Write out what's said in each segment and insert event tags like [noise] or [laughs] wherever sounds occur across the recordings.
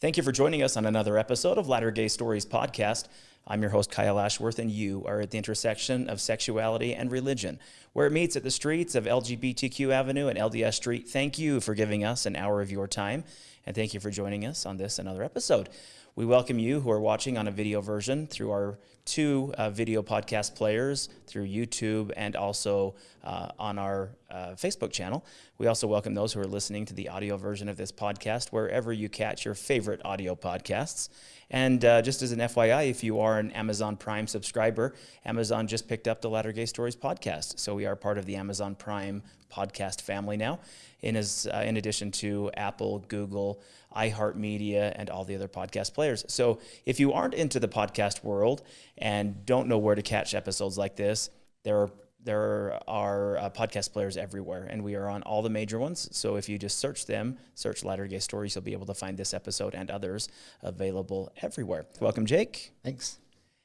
Thank you for joining us on another episode of Latter Gay Stories podcast. I'm your host, Kyle Ashworth, and you are at the intersection of sexuality and religion, where it meets at the streets of LGBTQ Avenue and LDS Street. Thank you for giving us an hour of your time, and thank you for joining us on this another episode. We welcome you who are watching on a video version through our two uh, video podcast players through YouTube and also uh, on our uh, Facebook channel. We also welcome those who are listening to the audio version of this podcast wherever you catch your favorite audio podcasts. And uh, just as an FYI, if you are an Amazon Prime subscriber, Amazon just picked up the Latter Gay Stories podcast. So we are part of the Amazon Prime podcast family now, in, as, uh, in addition to Apple, Google, iHeartMedia, and all the other podcast players. So if you aren't into the podcast world and don't know where to catch episodes like this, there are there are uh, podcast players everywhere, and we are on all the major ones. So if you just search them, search Latter Gay Stories, you'll be able to find this episode and others available everywhere. Welcome, Jake. Thanks.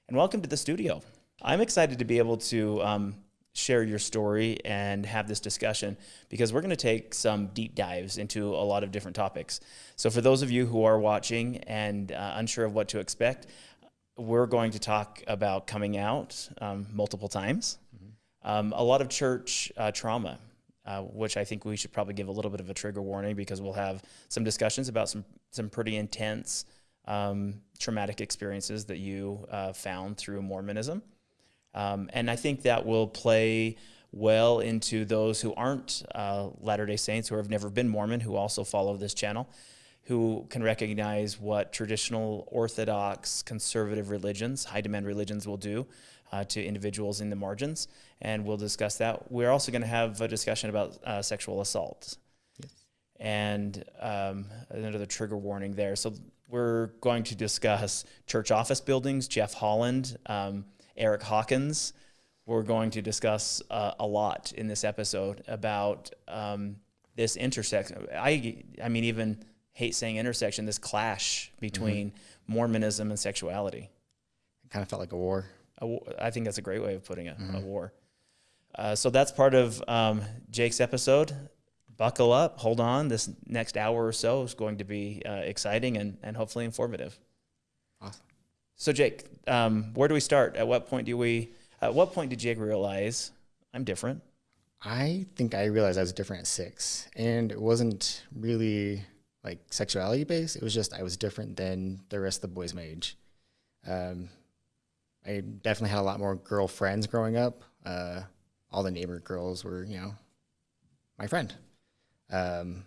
And welcome to the studio. I'm excited to be able to um, share your story and have this discussion because we're going to take some deep dives into a lot of different topics. So, for those of you who are watching and uh, unsure of what to expect, we're going to talk about coming out um, multiple times, mm-hmm. um, a lot of church uh, trauma. Uh, which I think we should probably give a little bit of a trigger warning because we'll have some discussions about some some pretty intense um, traumatic experiences that you uh, found through Mormonism. Um, and I think that will play well into those who aren't uh, Latter day Saints, who have never been Mormon, who also follow this channel, who can recognize what traditional Orthodox conservative religions, high demand religions, will do uh, to individuals in the margins. And we'll discuss that. We're also going to have a discussion about uh, sexual assault. Yes. And um, another trigger warning there. So we're going to discuss church office buildings, Jeff Holland. Um, Eric Hawkins. We're going to discuss uh, a lot in this episode about um, this intersection. I, I mean, even hate saying intersection, this clash between mm-hmm. Mormonism and sexuality. It kind of felt like a war. A, I think that's a great way of putting it, mm-hmm. a war. Uh, so that's part of um, Jake's episode. Buckle up, hold on. This next hour or so is going to be uh, exciting and, and hopefully informative. Awesome. So Jake, um, where do we start? At what point do we? At what point did Jake realize I'm different? I think I realized I was different at six, and it wasn't really like sexuality based. It was just I was different than the rest of the boys my age. Um, I definitely had a lot more girlfriends growing up. Uh, all the neighbor girls were, you know, my friend. Um,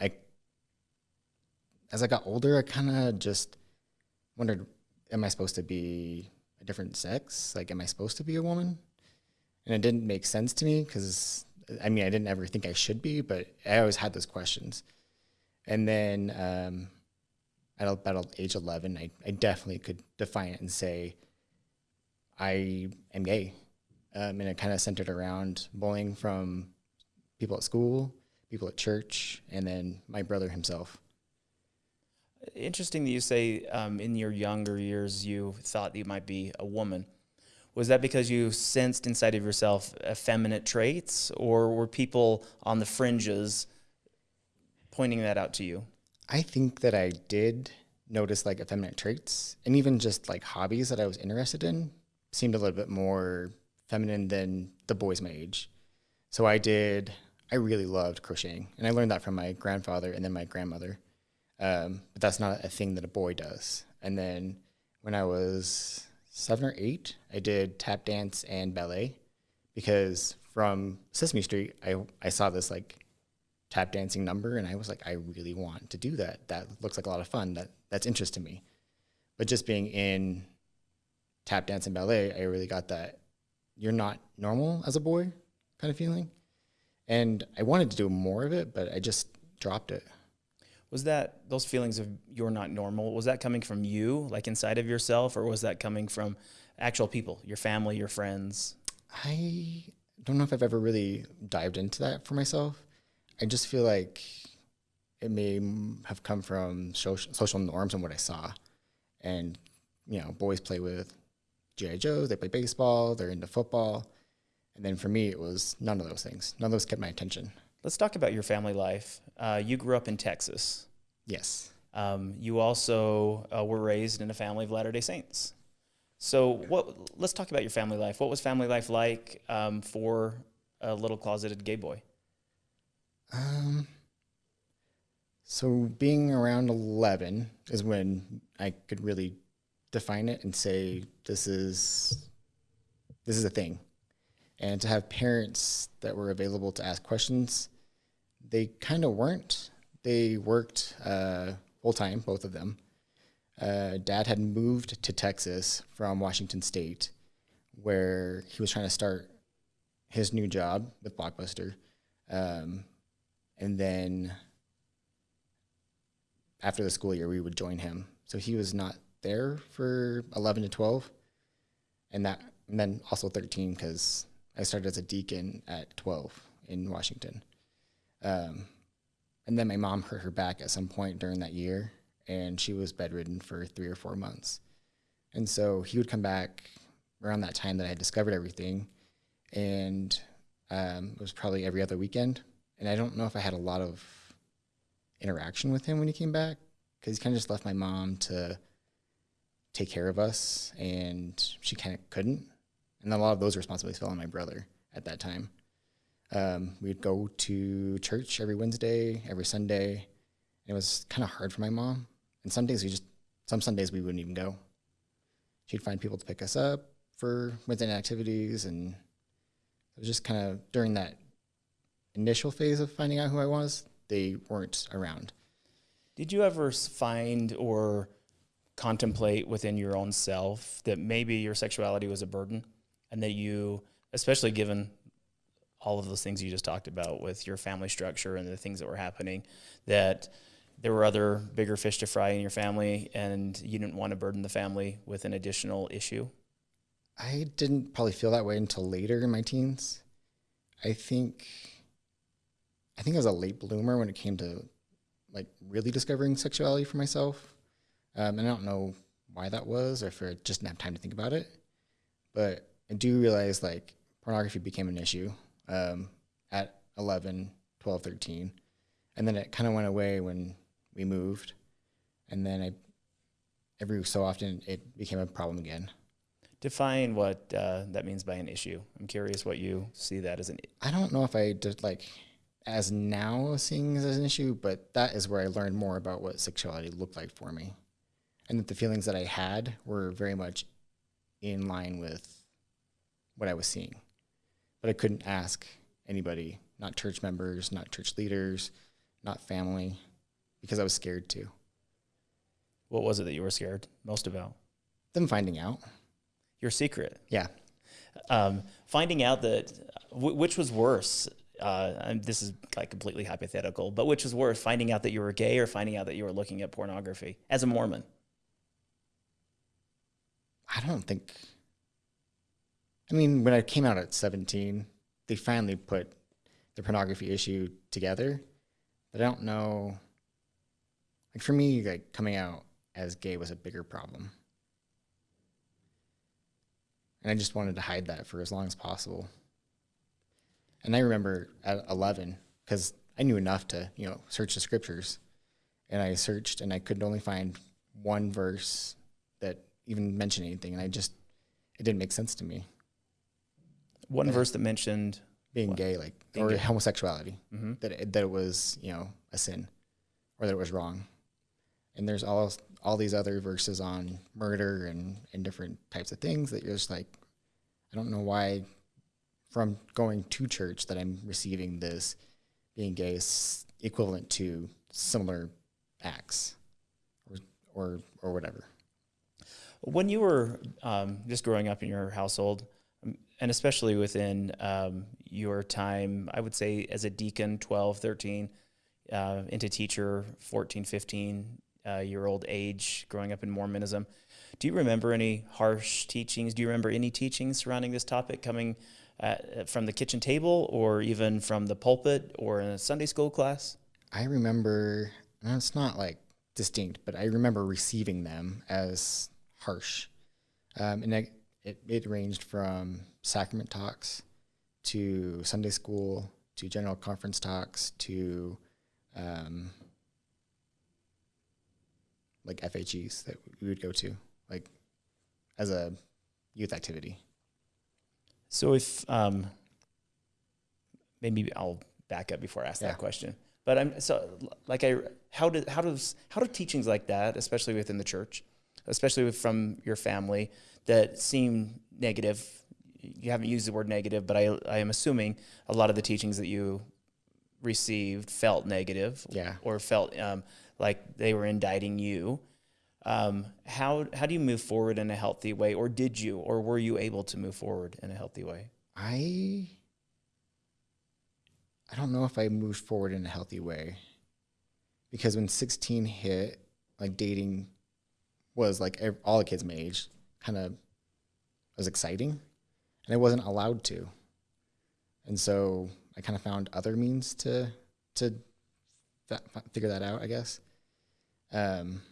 I, as I got older, I kind of just wondered am I supposed to be a different sex? Like, am I supposed to be a woman? And it didn't make sense to me because, I mean, I didn't ever think I should be, but I always had those questions. And then um, at about age 11, I, I definitely could define it and say, I am gay. Um, and it kind of centered around bullying from people at school, people at church, and then my brother himself. Interesting that you say um, in your younger years you thought you might be a woman. Was that because you sensed inside of yourself effeminate traits, or were people on the fringes pointing that out to you? I think that I did notice like effeminate traits, and even just like hobbies that I was interested in seemed a little bit more feminine than the boys my age. So I did. I really loved crocheting, and I learned that from my grandfather and then my grandmother. Um, but that's not a thing that a boy does. And then when I was seven or eight, I did tap dance and ballet because from Sesame Street, I, I saw this like tap dancing number and I was like, I really want to do that. That looks like a lot of fun. That that's interest to me. But just being in tap dance and ballet, I really got that you're not normal as a boy kind of feeling. And I wanted to do more of it, but I just dropped it was that those feelings of you're not normal was that coming from you like inside of yourself or was that coming from actual people your family your friends? I don't know if i've ever really dived into that for myself. I just feel like it may have come from social, norms and what i saw. And you know boys play with gi joes they play baseball they're into football. And then for me it was none of those things. None of those kept my attention Let's talk about your family life. Uh, you grew up in Texas. Yes. Um, you also uh, were raised in a family of Latter Day Saints. So, what? Let's talk about your family life. What was family life like um, for a little closeted gay boy? Um, so being around 11 is when I could really define it and say this is this is a thing. And to have parents that were available to ask questions, they kind of weren't. They worked uh, full time, both of them. Uh, Dad had moved to Texas from Washington State, where he was trying to start his new job with Blockbuster. Um, and then after the school year, we would join him. So he was not there for 11 to 12, and that and then also 13 because I started as a deacon at 12 in Washington. Um, and then my mom hurt her back at some point during that year, and she was bedridden for three or four months. And so he would come back around that time that I had discovered everything, and um, it was probably every other weekend. And I don't know if I had a lot of interaction with him when he came back because he kind of just left my mom to take care of us, and she kind of couldn't. And a lot of those responsibilities fell on my brother at that time. Um, we'd go to church every Wednesday, every Sunday. It was kind of hard for my mom. And some days we just, some Sundays we wouldn't even go. She'd find people to pick us up for Wednesday night activities. And it was just kind of during that initial phase of finding out who I was, they weren't around. Did you ever find or contemplate within your own self that maybe your sexuality was a burden and that you, especially given all of those things you just talked about with your family structure and the things that were happening, that there were other bigger fish to fry in your family and you didn't want to burden the family with an additional issue? I didn't probably feel that way until later in my teens. I think I think I was a late bloomer when it came to like really discovering sexuality for myself. Um, and I don't know why that was or if I just didn't have time to think about it. But I do realize like pornography became an issue um, at 11, 12, 13. And then it kind of went away when we moved. And then I, every so often it became a problem again. Define what uh, that means by an issue. I'm curious what you see that as an. I don't know if I did like as now seeing as an issue, but that is where I learned more about what sexuality looked like for me. And that the feelings that I had were very much in line with what I was seeing. But I couldn't ask anybody, not church members, not church leaders, not family, because I was scared to. What was it that you were scared most about? Them finding out. Your secret. Yeah. Um, finding out that, w- which was worse? Uh, and this is like completely hypothetical, but which was worse, finding out that you were gay or finding out that you were looking at pornography as a Mormon? I don't think. I mean, when I came out at 17, they finally put the pornography issue together. But I don't know. Like for me, like coming out as gay was a bigger problem. And I just wanted to hide that for as long as possible. And I remember at 11, because I knew enough to, you know, search the scriptures. And I searched and I could only find one verse that even mentioned anything. And I just, it didn't make sense to me. One Yeah. verse that mentioned Being What? gay, like, Being or gay. homosexuality, mhm. that it, that it was, you know, a sin or that it was wrong. And there's all, all these other verses on murder and, and different types of things that you're just like, I don't know why from going to church that I'm receiving this being gay is equivalent to similar acts or, or, or whatever. When you were um, just growing up in your household, and especially within um, your time, I would say as a deacon, 12, 13, uh, into teacher, 14, 15 uh, year old age, growing up in Mormonism, do you remember any harsh teachings? Do you remember any teachings surrounding this topic coming uh, from the kitchen table or even from the pulpit or in a Sunday school class? I remember, and it's not like distinct, but I remember receiving them as harsh. Um, and I, it, it ranged from sacrament talks to Sunday school to general conference talks to um, like FHEs that we would go to, like as a youth activity. So if um, maybe I'll back up before I ask Yeah. that question. But I'm so like I how do how does how do teachings like that, especially within the church, especially with, from your family, that seem negative. You haven't used the word negative, but I I am assuming a lot of the teachings that you received felt negative Yeah. or felt um, like they were indicting you. Um, how how do you move forward in a healthy way, or did you, or were you able to move forward in a healthy way? I I don't know if I moved forward in a healthy way. Because when 16 hit, like dating was like all the kids my age kind of was exciting and I wasn't allowed to. And so I kind of found other means to to figure that out, I guess. Um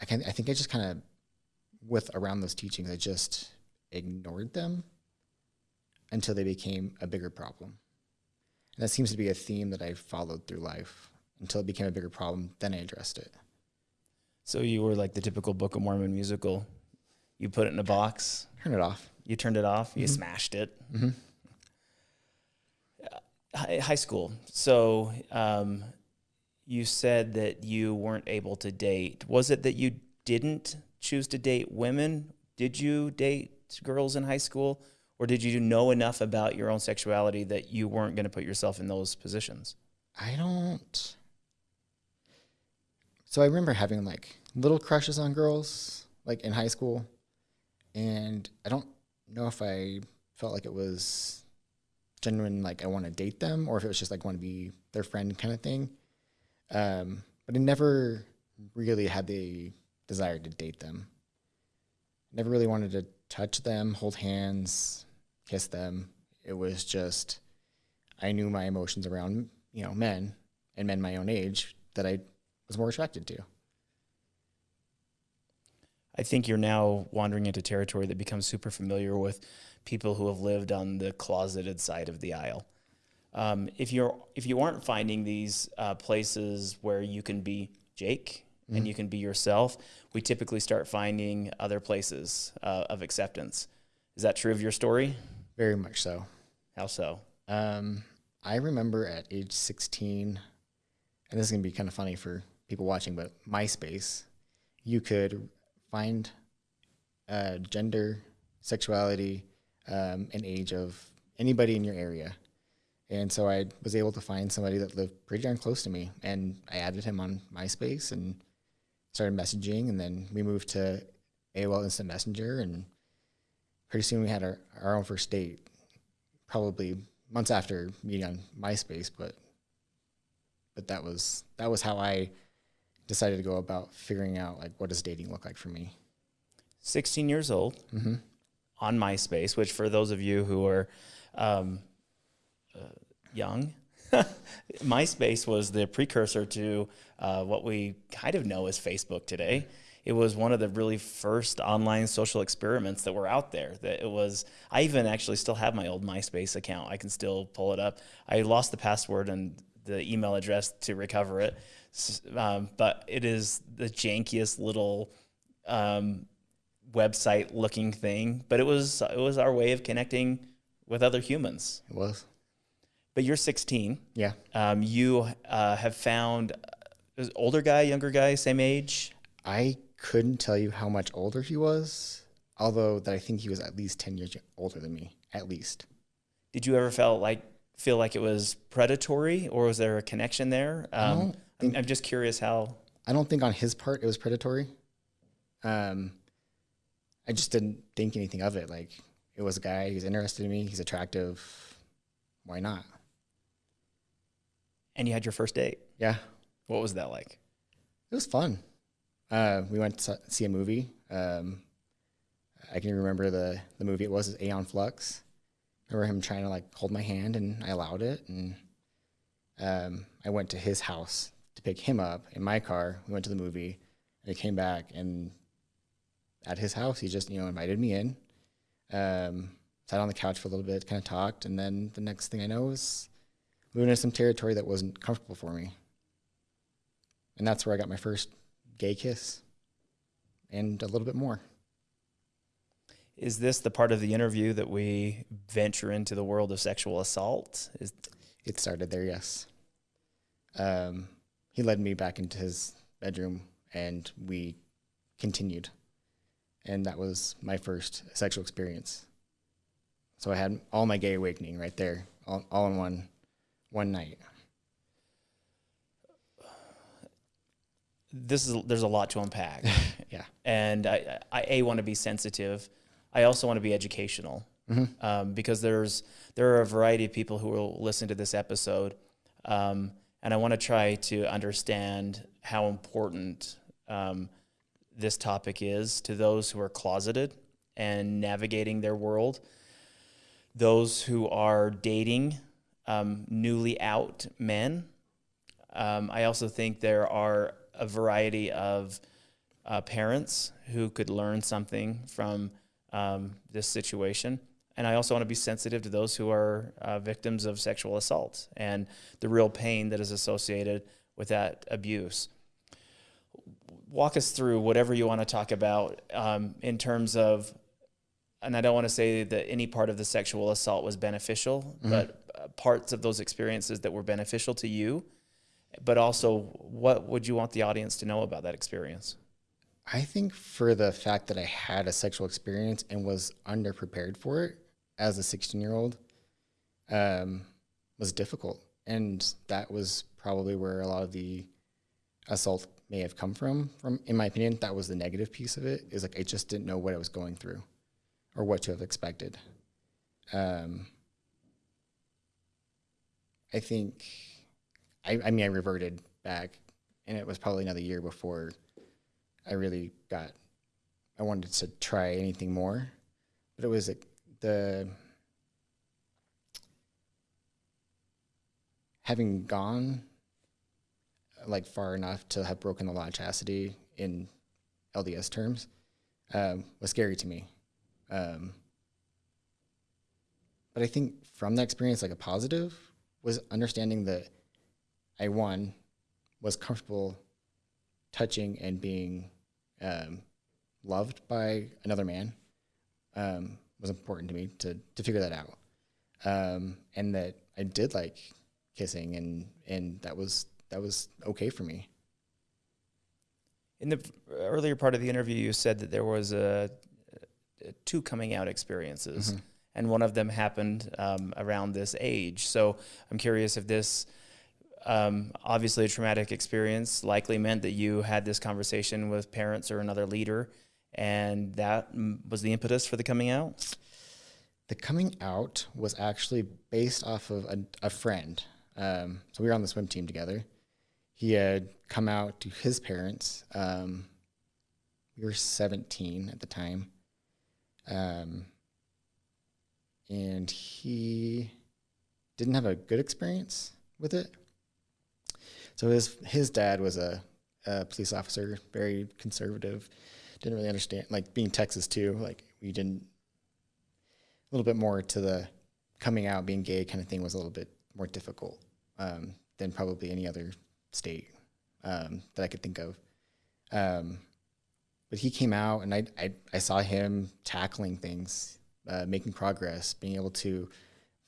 I can I think I just kind of with around those teachings I just ignored them until they became a bigger problem. And that seems to be a theme that I followed through life until it became a bigger problem. Then I addressed it. So you were like the typical Book of Mormon musical. You put it in a box, Turn it off. you turned it off, you Mhm. smashed it. hmm Hi- High school. So um, you said that you weren't able to date. Was it that you didn't choose to date women? Did you date girls in high school? Or did you know enough about your own sexuality that you weren't going to put yourself in those positions? I don't. So I remember having like little crushes on girls, like in high school, and I don't know if I felt like it was genuine, like I want to date them, or if it was just like want to be their friend kind of thing. Um, but I never really had the desire to date them. Never really wanted to touch them, hold hands, kiss them. It was just I knew my emotions around you know men and men my own age that I was more attracted to. I think you're now wandering into territory that becomes super familiar with people who have lived on the closeted side of the aisle. Um, if you're if you aren't finding these uh, places where you can be Jake and you can be yourself, we typically start finding other places uh, of acceptance. Is that true of your story? Very much so. How so? Um, I remember at age 16, and this is gonna be kind of funny for people watching, but MySpace, you could find uh, gender, sexuality, um, and age of anybody in your area. And so I was able to find somebody that lived pretty darn close to me, and I added him on MySpace and started messaging, and then we moved to AOL Instant Messenger, and pretty soon we had our, our own first date, probably months after meeting on MySpace, but but that was that was how I decided to go about figuring out like what does dating look like for me. 16 years old Mm-hmm. on MySpace, which for those of you who are um, uh, young, [laughs] MySpace was the precursor to uh, what we kind of know as Facebook today. It was one of the really first online social experiments that were out there. That it was. I even actually still have my old MySpace account. I can still pull it up. I lost the password and the email address to recover it, um, but it is the jankiest little um, website looking thing, but it was it was our way of connecting with other humans. It was. But you're 16. Yeah. Um, you uh, have found uh, older guy, younger guy, same age. I couldn't tell you how much older he was, although that I think he was at least 10 years older than me, at least. Did you ever felt like feel like it was predatory, or was there a connection there? Um, think I'm just curious how. I don't think on his part it was predatory. Um, I just didn't think anything of it. Like it was a guy, he's interested in me, he's attractive. Why not? And you had your first date. Yeah. What was that like? It was fun. Uh, we went to see a movie. Um, I can remember the, the movie. It was is Aeon Flux. Remember him trying to like hold my hand, and I allowed it. And um, I went to his house to pick him up in my car. We went to the movie, and I came back, and at his house, he just you know invited me in. Um, sat on the couch for a little bit, kind of talked, and then the next thing I know was moving into some territory that wasn't comfortable for me. and that's where I got my first gay kiss, and a little bit more. Is this the part of the interview that we venture into the world of sexual assault? Is It started there, yes. Um, he led me back into his bedroom, and we continued, and that was my first sexual experience. So I had all my gay awakening right there, all, all in one one night. this is there's a lot to unpack, [laughs] Yeah. and I, I a want to be sensitive. I also want to be educational. Um, because there's there are a variety of people who will listen to this episode, um, and I want to try to understand how important um, this topic is to those who are closeted and navigating their world, those who are dating um, newly out men. Um, I also think there are a variety of uh, parents who could learn something from um, this situation. And I also want to be sensitive to those who are uh, victims of sexual assault and the real pain that is associated with that abuse. Walk us through whatever you want to talk about um, in terms of, and I don't want to say that any part of the sexual assault was beneficial, but uh, parts of those experiences that were beneficial to you but also what would you want the audience to know about that experience? I think for the fact that I had a sexual experience and was underprepared for it as a 16 year old um, was difficult. And that was probably where a lot of the assault may have come from. From in my opinion, that was the negative piece of it. Is like I just didn't know what I was going through, or what to have expected. Um, I think, I, I mean, I reverted back, and it was probably another year before I really got. I wanted to try anything more, but it was like the having gone like far enough to have broken the law of chastity in LDS terms um, was scary to me. Um, but I think from that experience, like a positive, was understanding that I one was comfortable touching and being um, loved by another man um, was important to me to to figure that out, um, and that I did like kissing and and that was that was okay for me. In the earlier part of the interview, you said that there was a, a two coming out experiences, and one of them happened um, around this age. So I'm curious if this, um, obviously a traumatic experience, likely meant that you had this conversation with parents or another leader, and that mm, was the impetus for the coming out. The coming out was actually based off of a, a friend. Um, so we were on the swim team together. He had come out to his parents. Um, we were 17 at the time. Um, and he didn't have a good experience with it. So his his dad was a, a police officer, very conservative. Didn't really understand, like being Texas too. Like we didn't a little bit more to the coming out, being gay kind of thing was a little bit more difficult um, than probably any other state um, that I could think of. Um, but he came out, and I, I, I saw him tackling things, uh, making progress, being able to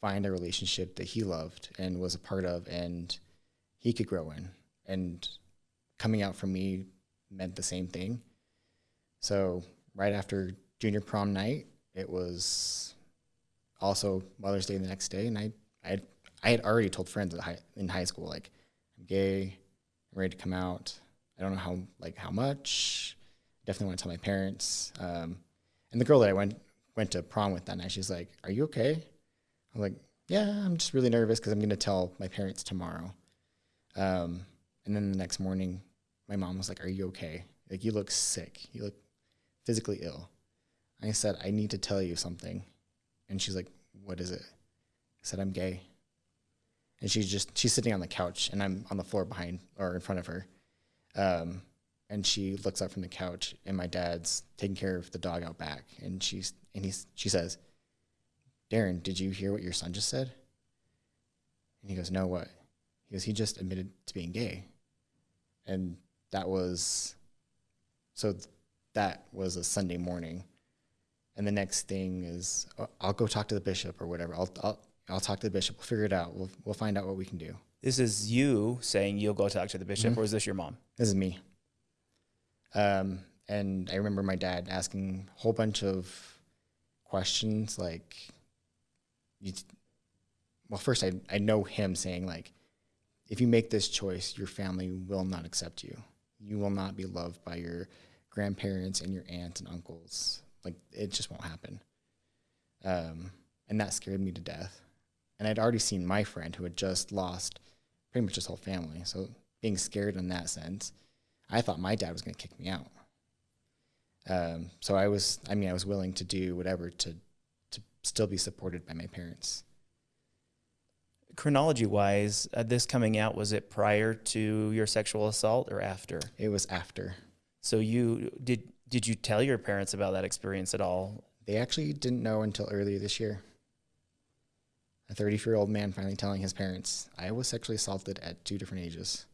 find a relationship that he loved and was a part of, and he could grow in. And coming out for me meant the same thing. So right after junior prom night, it was also Mother's Day the next day, and I I had, I had already told friends at high, in high school like I'm gay, I'm ready to come out. I don't know how like how much. Definitely want to tell my parents. Um, and the girl that I went went to prom with that night, she's like, "Are you okay?" I'm like, "Yeah, I'm just really nervous because I'm going to tell my parents tomorrow." Um, and then the next morning, my mom was like, "Are you okay? Like you look sick. You look physically ill." I said, "I need to tell you something." And she's like, "What is it?" I said, "I'm gay." And she's just she's sitting on the couch, and I'm on the floor behind or in front of her. Um, and she looks up from the couch, and my dad's taking care of the dog out back, and she's and he's she says, "Darren, did you hear what your son just said?" And he goes, "No, what?" Goes, "He just admitted to being gay." and that was so th- that was a Sunday morning, and the next thing is uh, I'll go talk to the bishop or whatever. I'll I'll I'll talk to the bishop. We'll figure it out. We'll we'll find out what we can do. This is you saying you'll go talk to the bishop, Mhm. or is this your mom? This is me. Um, and I remember my dad asking a whole bunch of questions like, you, well, first I, I know him saying like, if you make this choice, your family will not accept you. You will not be loved by your grandparents and your aunts and uncles. Like it just won't happen. Um, and that scared me to death. And I'd already seen my friend who had just lost pretty much his whole family. So being scared in that sense, I thought my dad was going to kick me out. Um, so I was, I mean, I was willing to do whatever to, to still be supported by my parents. Chronology wise, uh, this coming out was it prior to your sexual assault or after? It was after. So you did did you tell your parents about that experience at all? They actually didn't know until earlier this year. A 34 year old man finally telling his parents, I was sexually assaulted at two different ages.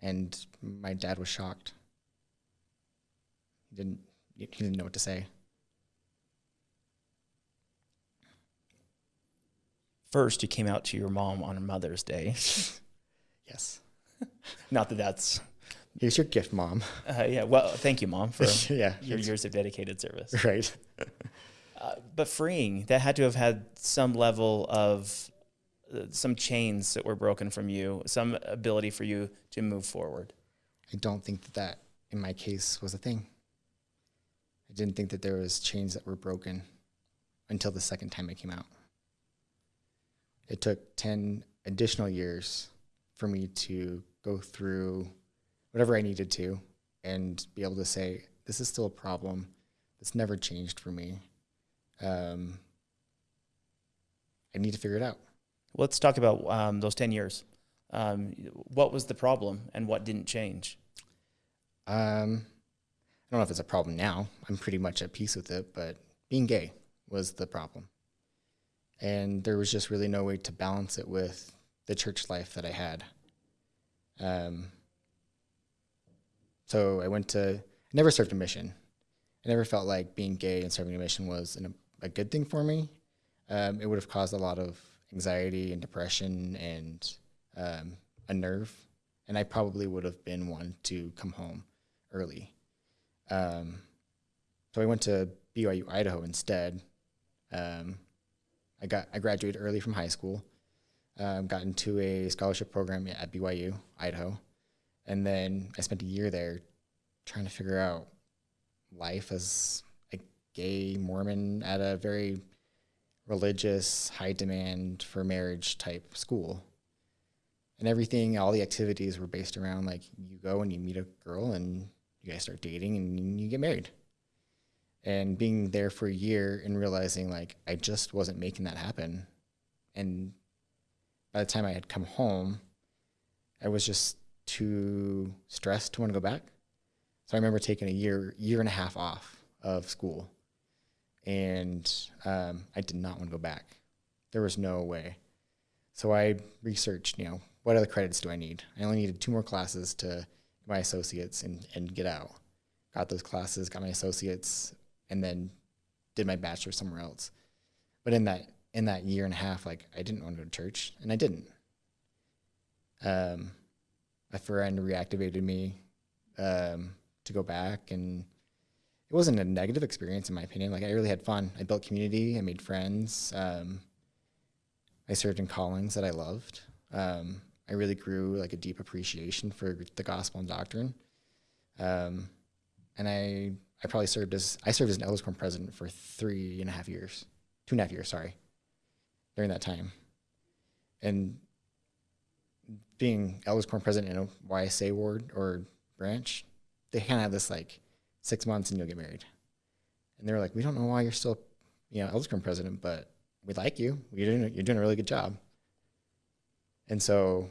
And my dad was shocked. He didn't, he didn't know what to say. First, you came out to your mom on Mother's Day. [laughs] Yes. [laughs] Not that that's Here's your gift, mom. uh, yeah. Well, thank you, mom, for [laughs] yeah. your years of dedicated service. Right. Uh, but freeing that had to have had some level of uh, some chains that were broken from you, some ability for you to move forward. I don't think that that in my case was a thing. I didn't think that there was chains that were broken until the second time I came out. It took 10 additional years for me to go through whatever I needed to and be able to say, this is still a problem. It's never changed for me. Um, I need to figure it out. Let's talk about um, those 10 years. Um, what was the problem and what didn't change? Um, I don't know if it's a problem now. I'm pretty much at peace with it, but being gay was the problem. And there was just really no way to balance it with the church life that I had. Um, so I went to, I never served a mission. I never felt like being gay and serving a mission was an, a good thing for me. Um, it would have caused a lot of anxiety and depression and um, a nerve. And I probably would have been one to come home early. Um, so I went to BYU Idaho instead. Um, I got I graduated early from high school. Um, got into a scholarship program at BYU Idaho, and then I spent a year there trying to figure out life as a gay Mormon at a very religious, high demand for marriage type school. And everything, all the activities were based around like you go and you meet a girl and you guys start dating and you get married. And being there for a year and realizing like I just wasn't making that happen. And by the time I had come home, I was just too stressed to want to go back. So I remember taking a year, year and a half off of school, and um, I did not want to go back. There was no way. So I researched, you know, what other credits do I need? I only needed two more classes to my associates and, and get out. Got those classes, got my associates, and then did my bachelor somewhere else. But in that in that year and a half, like I didn't want to go to church, and I didn't. Um, a friend reactivated me um, to go back, and it wasn't a negative experience in my opinion. Like I really had fun. I built community. I made friends. Um, I served in callings that I loved. Um, I really grew like a deep appreciation for the gospel and doctrine. Um, and I I probably served as I served as an elders quorum president for three and a half years, two and a half years, sorry, during that time. And being elders quorum president in a YSA ward or branch, they kind of have this like six months and you'll get married. And they were like, we don't know why you're still, you know, elders quorum president, but we like you. You're doing you're doing a really good job. And so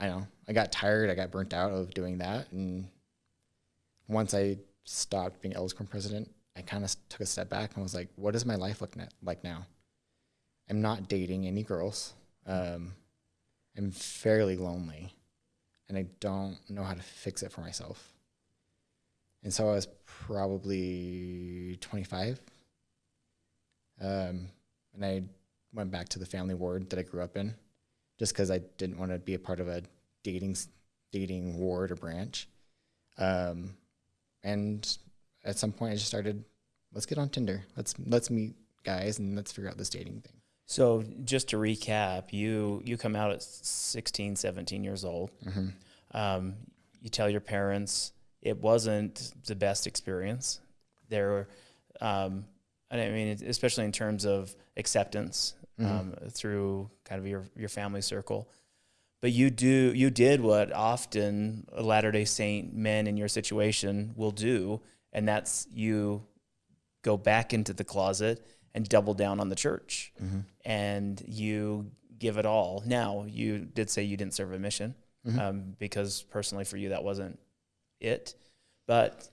I know I got tired. I got burnt out of doing that. And once I stopped being quorum president, I kind of took a step back and was like, what does my life look like now? I'm not dating any girls. Um, am fairly lonely and I don't know how to fix it for myself. And so I was probably 25. Um, and I went back to the family ward that I grew up in just because I didn't want to be a part of a dating dating ward or branch. Um, and at some point, I just started, let's get on Tinder. Let's let's meet guys and let's figure out this dating thing. So just to recap, you you come out at 16, 17 years old. Mm-hmm. Um, you tell your parents it wasn't the best experience. There, um, I mean, especially in terms of acceptance Mm-hmm. um, through kind of your your family circle. But you do you did what often Latter Day Saint men in your situation will do, and that's you go back into the closet and double down on the church, Mm-hmm. and you give it all. Now you did say you didn't serve a mission Mhm. um, because personally for you that wasn't it, but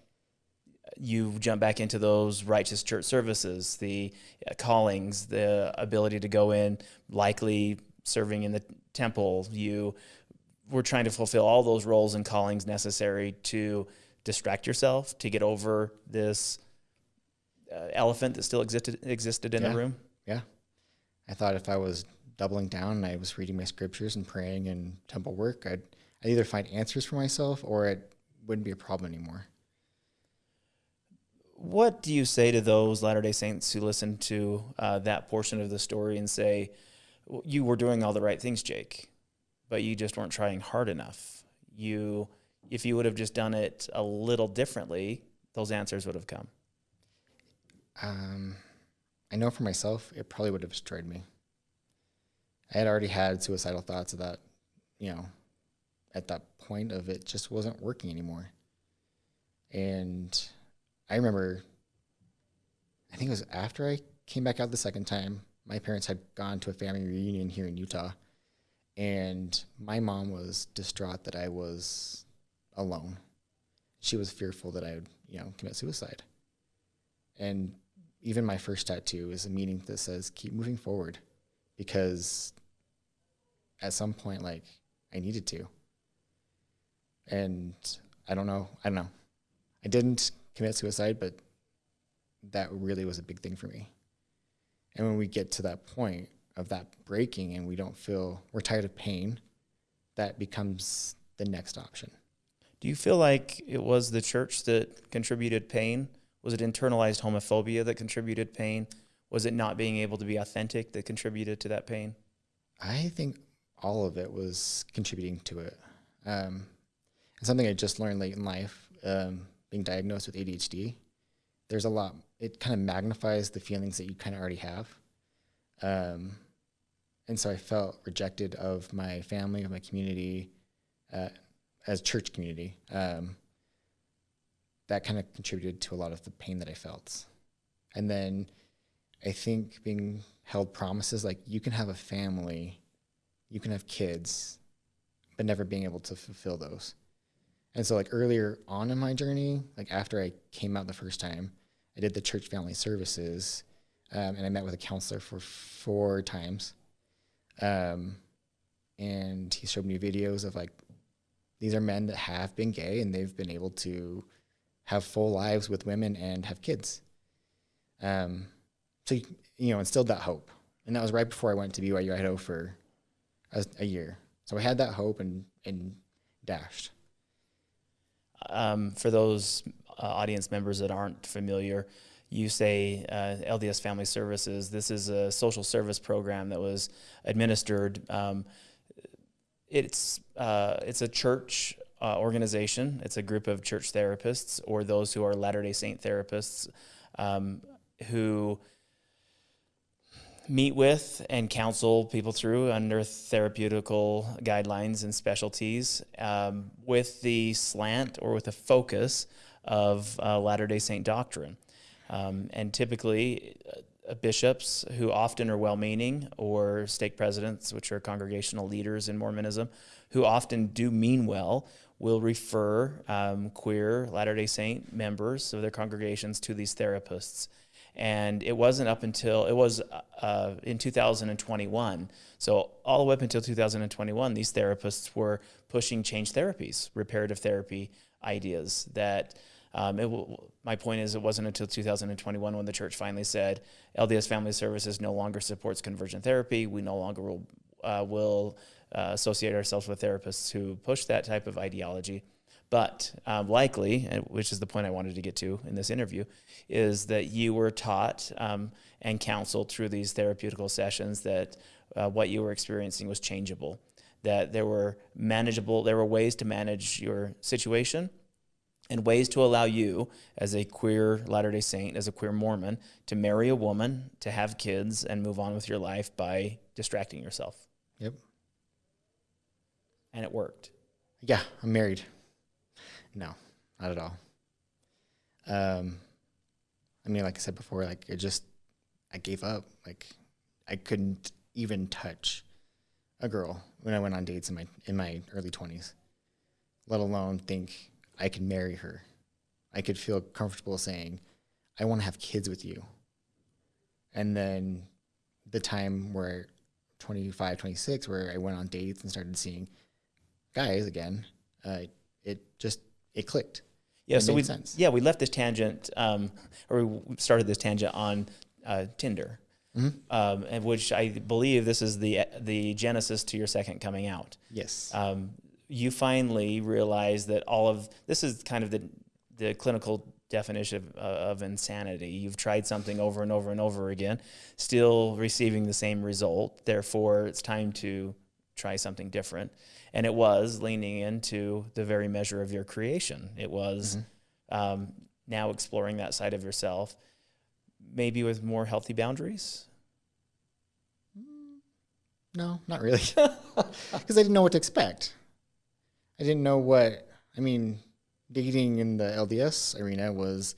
you jump back into those righteous church services, the uh, callings, the ability to go in, likely serving in the temple. You were trying to fulfill all those roles and callings necessary to distract yourself, to get over this uh, elephant that still existed existed in Yeah. the room. Yeah. I thought if I was doubling down and I was reading my scriptures and praying and temple work, I'd, I'd either find answers for myself or it wouldn't be a problem anymore. What do you say to those Latter day Saints who listen to uh, that portion of the story and say, "Well, You were doing all the right things, Jake, but you just weren't trying hard enough? You, if you would have just done it a little differently, those answers would have come. Um, I know for myself, it probably would have destroyed me. I had already had suicidal thoughts of that, you know, at that point of it just wasn't working anymore. And I remember, I think it was after I came back out the second time, my parents had gone to a family reunion here in Utah. And my mom was distraught that I was alone. She was fearful that I would, you know, commit suicide. And even my first tattoo is a meaning that says keep moving forward because at some point like I needed to. And I don't know, I don't know. I didn't commit suicide, but that really was a big thing for me. And when we get to that point of that breaking and we don't feel we're tired of pain, that becomes the next option. Do you feel like it was the church that contributed pain? Was it internalized homophobia that contributed pain? Was it not being able to be authentic that contributed to that pain? I think all of it was contributing to it. Um, and something I just learned late in life, um, being diagnosed with ADHD, there's a lot, it kind of magnifies the feelings that you kind of already have. Um, and so I felt rejected of my family, of my community, uh, as church community. Um, that kind of contributed to a lot of the pain that I felt. And then I think being held promises like you can have a family, you can have kids, but never being able to fulfill those. And so, like earlier on in my journey, like after I came out the first time, I did the church family services, um, and I met with a counselor for four times. Um, and he showed me videos of like these are men that have been gay and they've been able to have full lives with women and have kids. Um, so you know, instilled that hope, and that was right before I went to BYU Idaho for a, a year. So I had that hope and and dashed. Um, for those uh, audience members that aren't familiar, you say uh, LDS Family Services. This is a social service program that was administered. Um, it's uh, it's a church uh, organization. It's a group of church therapists or those who are Latter Day Saint therapists um, who meet with and counsel people through under therapeutical guidelines and specialties um, with the slant or with a focus of uh, Latter day Saint doctrine. Um, and typically, uh, bishops who often are well meaning, or stake presidents, which are congregational leaders in Mormonism, who often do mean well, will refer um, queer Latter day Saint members of their congregations to these therapists. And it wasn't up until it was uh, in 2021. So all the way up until 2021, these therapists were pushing change therapies, reparative therapy ideas that um, my point is, it wasn't until 2021 when the church finally said LDS Family Services no longer supports conversion therapy. We no longer will, uh, will uh, associate ourselves with therapists who push that type of ideology. But um, likely, which is the point I wanted to get to in this interview, is that you were taught um, and counseled through these therapeutical sessions that uh, what you were experiencing was changeable, that there were manageable, there were ways to manage your situation and ways to allow you, as a queer Latter day Saint, as a queer Mormon, to marry a woman, to have kids, and move on with your life by distracting yourself. Yep. And it worked. Yeah, I'm married. No, not at all. Um, I mean, like I said before, like it just, I gave up. Like I couldn't even touch a girl when I went on dates in my in my early twenties, let alone think I could marry her. I could feel comfortable saying, I want to have kids with you. And then the time where 25, 26, where I went on dates and started seeing guys again, uh, it just, it clicked. Yeah, it so we yeah we left this tangent, um, or we started this tangent on uh, Tinder, mm-hmm. um, and which I believe this is the the genesis to your second coming out. Yes. Um, you finally realize that all of this is kind of the the clinical definition of, uh, of insanity. You've tried something over and over and over again, still receiving the same result. Therefore, it's time to try something different. And it was leaning into the very measure of your creation. It was mm-hmm. um, now exploring that side of yourself, maybe with more healthy boundaries. No, not really, [laughs] because I didn't know what to expect. I didn't know what I mean. Dating in the LDS arena was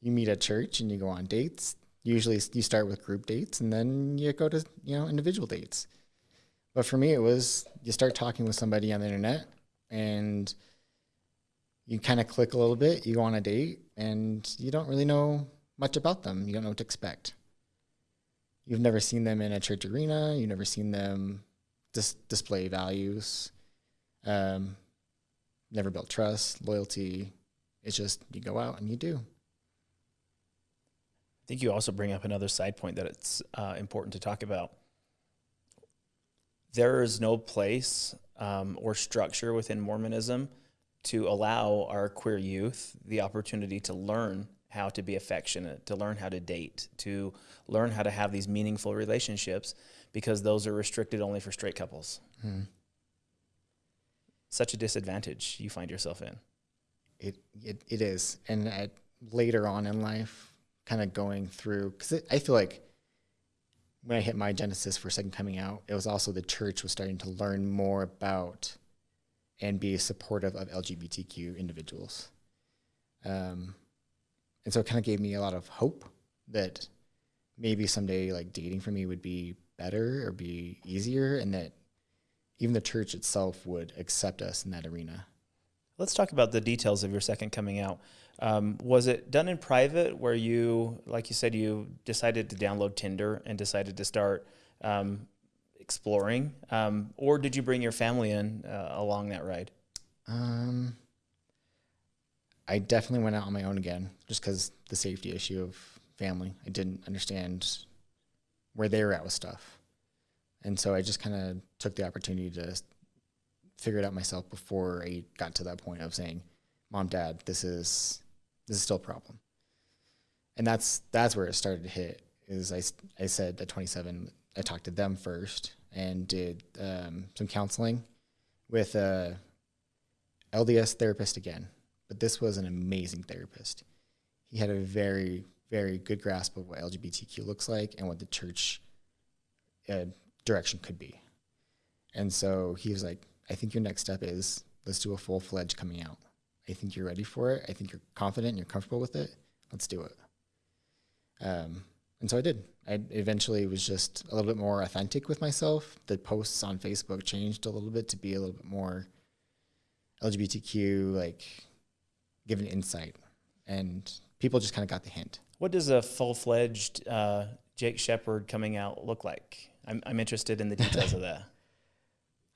you meet at church and you go on dates. Usually, you start with group dates and then you go to you know individual dates. But for me, it was you start talking with somebody on the internet and you kind of click a little bit. You go on a date and you don't really know much about them. You don't know what to expect. You've never seen them in a church arena. You've never seen them dis- display values. Um, never built trust, loyalty. It's just you go out and you do. I think you also bring up another side point that it's uh, important to talk about. There is no place um, or structure within Mormonism to allow our queer youth the opportunity to learn how to be affectionate, to learn how to date, to learn how to have these meaningful relationships, because those are restricted only for straight couples. Hmm such a disadvantage you find yourself in. It it, it is, and at, later on in life, kind of going through because I feel like when I hit my genesis for second coming out, it was also the church was starting to learn more about and be supportive of LGBTQ individuals. Um, and so it kind of gave me a lot of hope that maybe someday like dating for me would be better or be easier and that even the church itself would accept us in that arena. Let's talk about the details of your second coming out. Um, was it done in private where you, like you said, you decided to download Tinder and decided to start um, exploring? Um, or did you bring your family in uh, along that ride? Um, I definitely went out on my own again just because the safety issue of family. I didn't understand where they were at with stuff. And so I just kind of took the opportunity to figure it out myself before I got to that point of saying, "Mom, Dad, this is this is still a problem." And that's that's where it started to hit. Is I I said at 27, I talked to them first and did um, some counseling with a LDS therapist again, but this was an amazing therapist. He had a very very good grasp of what LGBTQ looks like and what the church uh, direction could be. And so he was like, I think your next step is let's do a full fledged coming out. I think you're ready for it. I think you're confident and you're comfortable with it. Let's do it. Um, and so I did. I eventually was just a little bit more authentic with myself. The posts on Facebook changed a little bit to be a little bit more LGBTQ, like giving insight. And people just kind of got the hint. What does a full fledged uh, Jake Shepard coming out look like? I'm, I'm interested in the details of that. [laughs]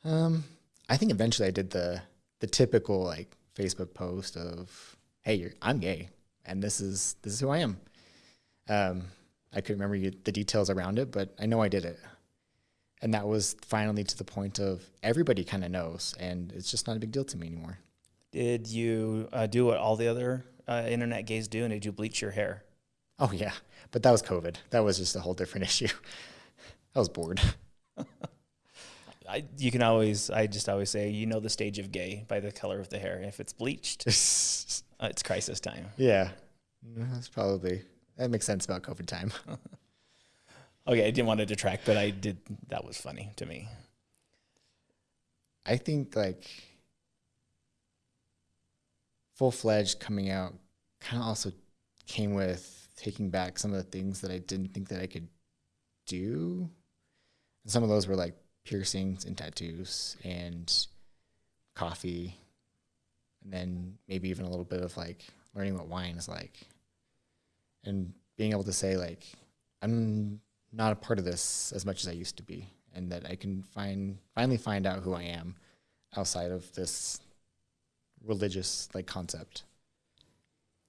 Um, I think eventually I did the the typical like Facebook post of, "Hey, you're, I'm gay, and this is this is who I am." Um, I couldn't remember you, the details around it, but I know I did it, and that was finally to the point of everybody kind of knows, and it's just not a big deal to me anymore. Did you uh, do what all the other uh, internet gays do, and did you bleach your hair? Oh yeah, but that was COVID. That was just a whole different [laughs] issue. I was bored. [laughs] I, you can always, I just always say, you know the stage of gay by the color of the hair. If it's bleached, [laughs] uh, it's crisis time. yeah, that's probably that makes sense about COVID time. [laughs] Okay, I didn't want to detract, but I did. That was funny to me. I think like full fledged coming out kind of also came with taking back some of the things that I didn't think that I could do. And some of those were like piercings and tattoos and coffee. And then maybe even a little bit of like learning what wine is like. And being able to say like I'm not a part of this as much as I used to be and that I can find finally find out who I am outside of this religious like concept.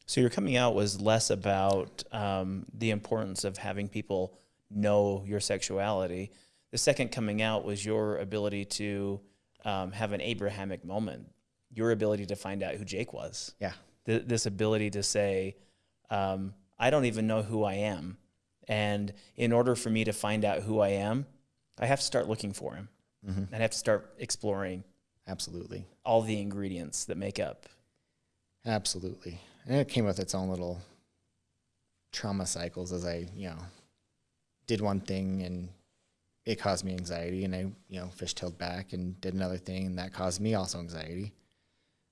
So your coming out was less about um, the importance of having people know your sexuality. The second coming out was your ability to um, have an Abrahamic moment, your ability to find out who Jake was. Yeah. Th- this ability to say, um, I don't even know who I am. And in order for me to find out who I am, I have to start looking for him. Mm-hmm. I have to start exploring Absolutely. all the ingredients that make up. Absolutely. And it came with its own little trauma cycles as I, you know, did one thing and it caused me anxiety and I, you know, fishtailed back and did another thing and that caused me also anxiety.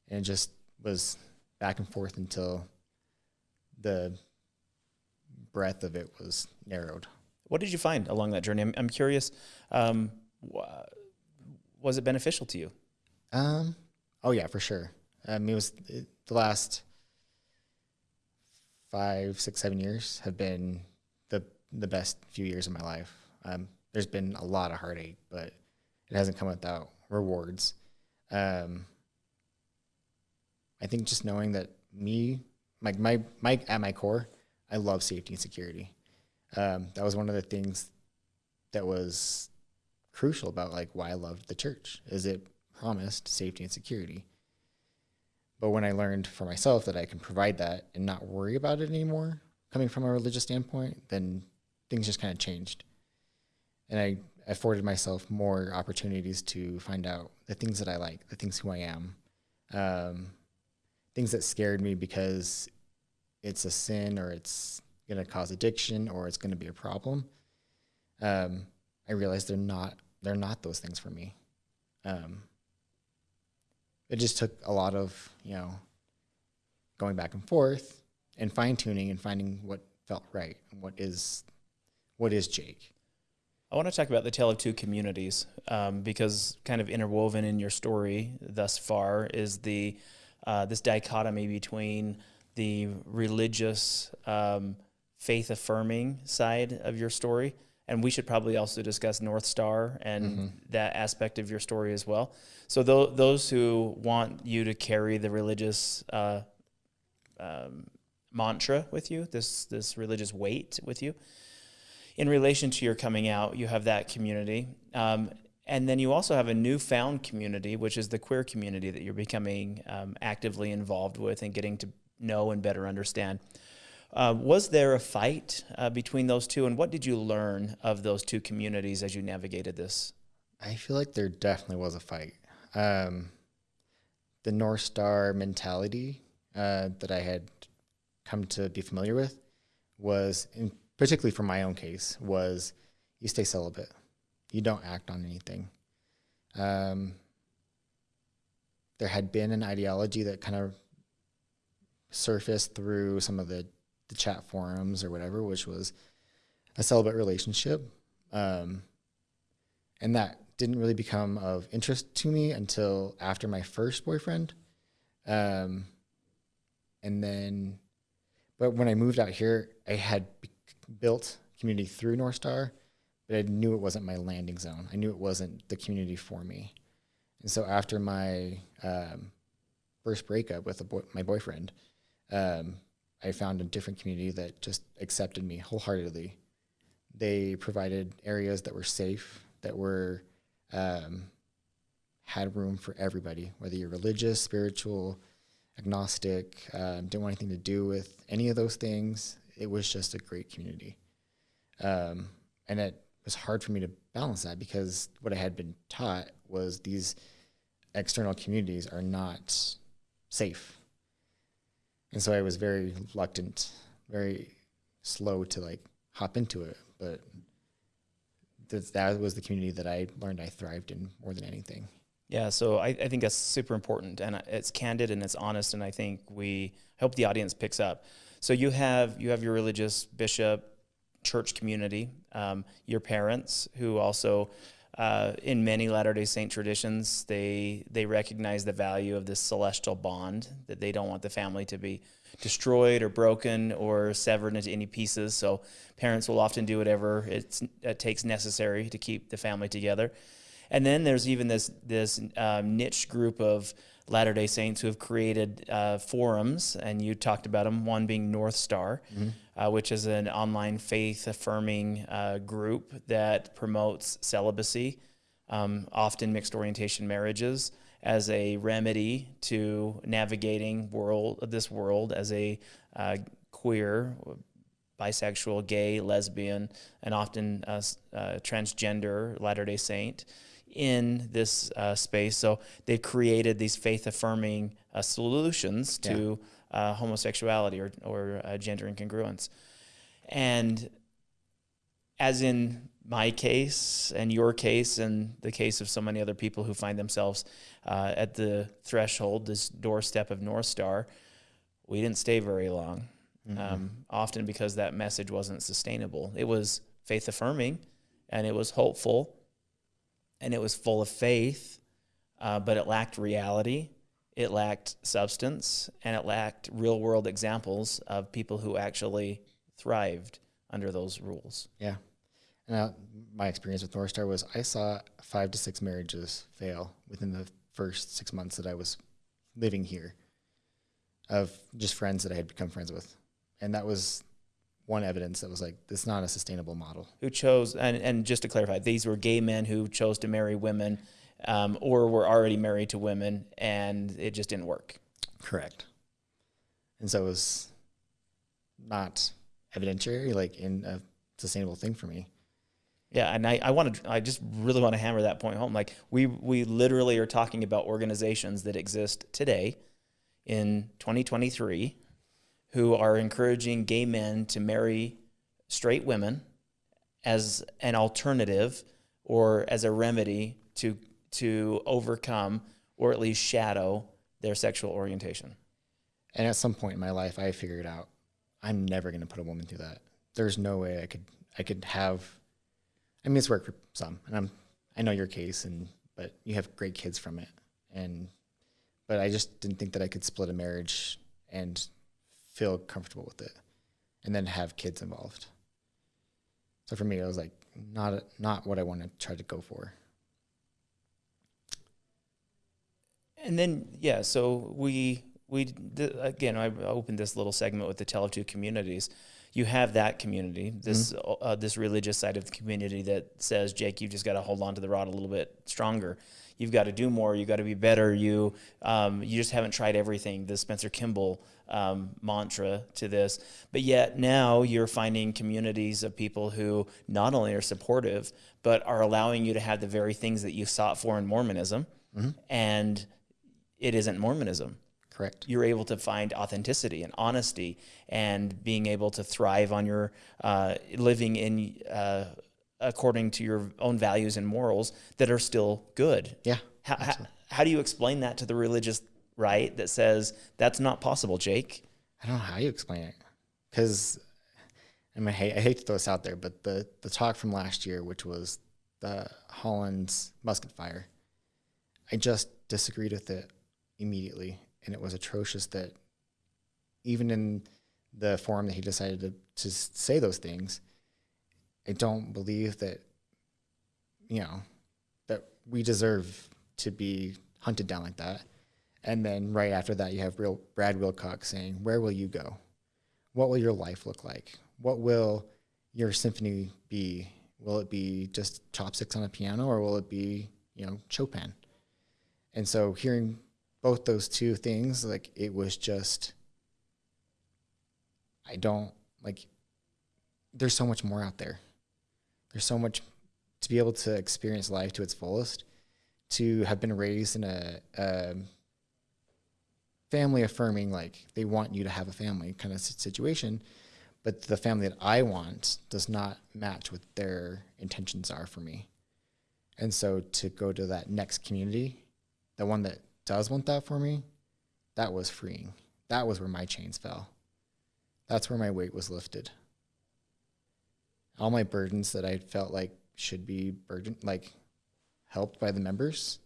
And it just was back and forth until the breadth of it was narrowed. What did you find along that journey? I'm, I'm curious. Um, was it beneficial to you? Um, oh yeah, for sure. I mean, it was it, the last five, six, seven years have been the the best few years of my life. Um, there's been a lot of heartache, but it hasn't come without rewards. Um, I think just knowing that me, like my my at my core, I love safety and security. Um, that was one of the things that was crucial about like why I loved the church is it promised safety and security. But when I learned for myself that I can provide that and not worry about it anymore, coming from a religious standpoint, then things just kind of changed. And I afforded myself more opportunities to find out the things that I like, the things who I am, um, things that scared me because it's a sin or it's going to cause addiction or it's going to be a problem. Um, I realized they're not they're not those things for me. Um, it just took a lot of you know going back and forth and fine tuning and finding what felt right and what is what is Jake. I want to talk about the tale of two communities um, because kind of interwoven in your story thus far is the uh, this dichotomy between the religious, um, faith affirming side of your story, and we should probably also discuss North Star and that aspect of your story as well. So tho- those who want you to carry the religious uh, um, mantra with you, this this religious weight with you, in relation to your coming out, you have that community. Um, and then you also have a newfound community, which is the queer community that you're becoming um, actively involved with and getting to know and better understand. Uh, was there a fight uh, between those two, and what did you learn of those two communities as you navigated this? I feel like there definitely was a fight. Um, the North Star mentality uh, that I had come to be familiar with was, in, particularly for my own case, was you stay celibate, you don't act on anything. Um, there had been an ideology that kind of surfaced through some of the, the chat forums or whatever, which was a celibate relationship. Um, and that didn't really become of interest to me until after my first boyfriend. Um, and then, But when I moved out here, I had built community through North Star, but I knew it wasn't my landing zone. I knew it wasn't the community for me. And so after my um, first breakup with boy, my boyfriend, um, I found a different community that just accepted me wholeheartedly. They provided areas that were safe, that were um, had room for everybody, whether you're religious, spiritual, agnostic, um, didn't want anything to do with any of those things. It was just a great community. Um, and it was hard for me to balance that because what I had been taught was these external communities are not safe. And so I was very reluctant, very slow to like hop into it. But th- that was the community that I learned I thrived in more than anything. Yeah, so I, I think that's super important, and it's candid and it's honest, and I think we hope the audience picks up. So you have you have your religious bishop, church community, um, your parents who also, uh, in many Latter Day Saint traditions, they they recognize the value of this celestial bond that they don't want the family to be destroyed or broken or severed into any pieces. So parents will often do whatever it takes necessary to keep the family together. And then there's even this this um, niche group of Latter Day Saints who have created uh, forums, and you talked about them. One being North Star, mm-hmm. uh, which is an online faith affirming uh, group that promotes celibacy, um, often mixed orientation marriages, as a remedy to navigating world this world as a uh, queer bisexual, gay, lesbian, and often uh, uh, transgender Latter day Saint in this uh, space. So they've created these faith affirming uh, solutions to yeah. uh, homosexuality or, or uh, gender incongruence. And as in my case and your case and the case of so many other people who find themselves uh, at the threshold, this doorstep of North Star, we didn't stay very long. Mm-hmm. Um, often because that message wasn't sustainable. It was faith affirming and it was hopeful and it was full of faith, uh, but it lacked reality, it lacked substance, and it lacked real world examples of people who actually thrived under those rules. Yeah. And my experience with North Star was I saw five to six marriages fail within the first six months that I was living here of just friends that I had become friends with. And that was one evidence that was like this is not a sustainable model. Who chose and and just to clarify, these were gay men who chose to marry women, um, or were already married to women, and it just didn't work. Correct. And so it was not evidentiary, like in a sustainable thing for me. Yeah, and I, I want to I just really want to hammer that point home. Like we we literally are talking about organizations that exist today in 2023 who are encouraging gay men to marry straight women as an alternative or as a remedy to to overcome or at least shadow their sexual orientation. And at some point in my life I figured out I'm never going to put a woman through that. There's no way I could I could have I mean it's worked for some and I'm I know your case and but you have great kids from it and but I just didn't think that I could split a marriage and feel comfortable with it and then have kids involved. So for me, it was like not not what I want to try to go for. And then yeah, so we we again I opened this little segment with the tell of two communities. You have that community, this mm-hmm. uh, this religious side of the community that says, Jake, you've just got to hold on to the rod a little bit stronger you've got to do more, you got to be better, you um, you just haven't tried everything. The Spencer Kimball um, mantra to this, but yet now you're finding communities of people who not only are supportive but are allowing you to have the very things that you sought for in Mormonism, mm-hmm. and it isn't Mormonism. Correct. You're able to find authenticity and honesty, and being able to thrive on your uh, living in. Uh, according to your own values and morals that are still good. Yeah. How, how, how, do you explain that to the religious right that says that's not possible, Jake? I don't know how you explain it. Because I mean, I hate, I hate to throw this out there, but the, the talk from last year, which was the Holland's musket fire, I just disagreed with it immediately. And it was atrocious that even in the forum that he decided to, to say those things, I don't believe that, you know, that we deserve to be hunted down like that. And then right after that, you have real Brad Wilcox saying, "Where will you go? What will your life look like? What will your symphony be? Will it be just chopsticks on a piano, or will it be, you know, Chopin?" And so hearing both those two things, like it was just, I don't like. There's so much more out there. There's so much to be able to experience life to its fullest, to have been raised in a, a family affirming, like they want you to have a family kind of situation, but the family that I want does not match what their intentions are for me. And so to go to that next community, the one that does want that for me, that was freeing. That was where my chains fell. That's where my weight was lifted. All my burdens that I felt like should be burden like helped by the members,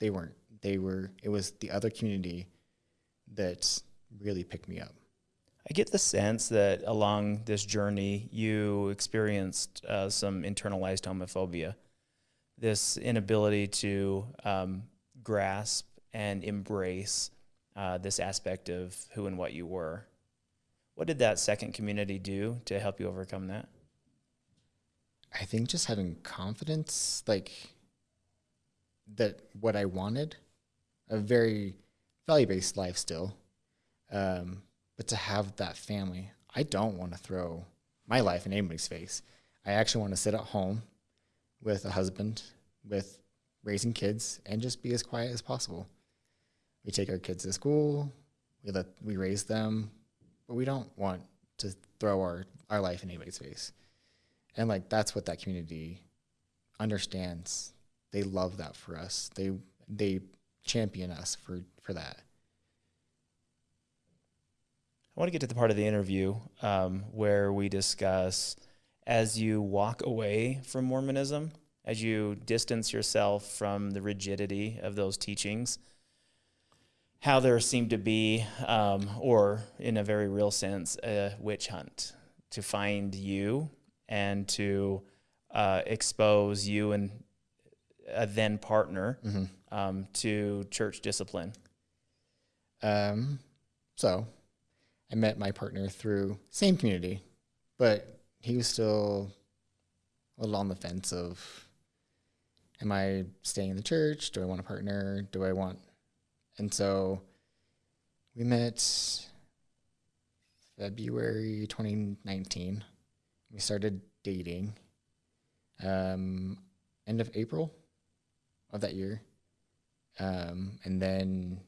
they weren't. They were it was the other community that really picked me up. I get the sense that along this journey, you experienced uh, some internalized homophobia, this inability to um, grasp and embrace uh, this aspect of who and what you were. What did that second community do to help you overcome that? I think just having confidence, like that what I wanted, a very value based life still, um, but to have that family, I don't want to throw my life in anybody's face. I actually want to sit at home with a husband, with raising kids, and just be as quiet as possible. We take our kids to school, we let we raise them, but we don't want to throw our, our life in anybody's face and like that's what that community understands they love that for us they they champion us for for that i want to get to the part of the interview um, where we discuss as you walk away from mormonism as you distance yourself from the rigidity of those teachings how there seemed to be um, or in a very real sense a witch hunt to find you and to uh, expose you and a then partner mm-hmm. um, to church discipline? Um, so I met my partner through same community, but he was still a little on the fence of am I staying in the church? Do I want a partner? Do I want and so we met February 2019 we started dating um, end of April of that year. Um, and then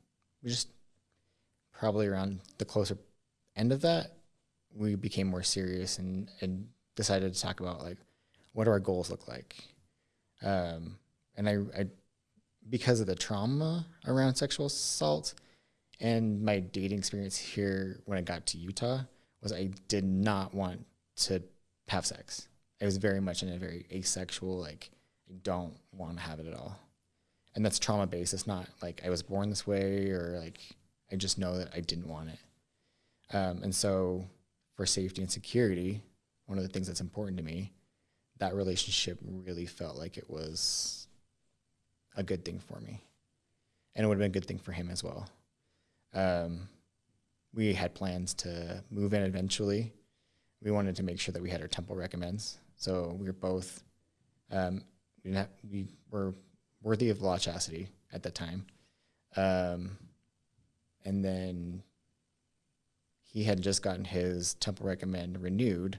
we just probably around the closer end of that, we became more serious and, and decided to talk about like what do our goals look like. Um, and I, I, because of the trauma around sexual assault and my dating experience here when I got to Utah, was I did not want to have sex. I was very much in a very asexual, like, I don't want to have it at all. And that's trauma based. It's not like I was born this way or like I just know that I didn't want it. Um, and so, for safety and security, one of the things that's important to me, that relationship really felt like it was a good thing for me. And it would have been a good thing for him as well. Um, we had plans to move in eventually we wanted to make sure that we had our temple recommends. So we were both, um, we, have, we were worthy of law chastity at that time. Um, and then he had just gotten his temple recommend renewed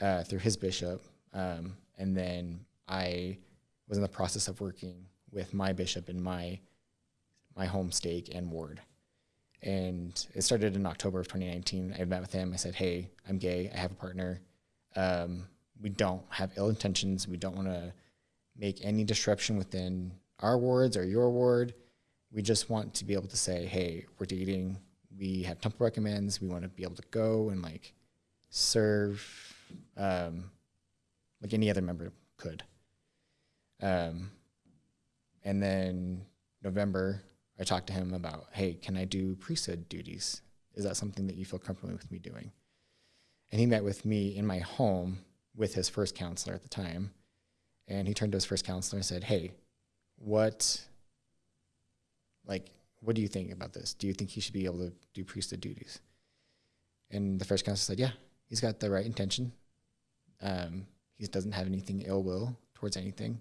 uh, through his bishop. Um, and then I was in the process of working with my bishop in my my home stake and ward. And it started in October of 2019. I met with him. I said, Hey, I'm gay. I have a partner. Um, we don't have ill intentions. We don't want to make any disruption within our wards or your ward. We just want to be able to say, Hey, we're dating. We have temple recommends. We want to be able to go and like serve um, like any other member could. Um, and then November I talked to him about, hey, can I do priesthood duties Is that something that you feel comfortable with me doing? And he met with me in my home with his first counselor at the time. And he turned to his first counselor and said, Hey, what, like, what do you think about this? Do you think he should be able to do priesthood duties? And the first counselor said, Yeah, he's got the right intention. Um, he doesn't have anything ill will towards anything.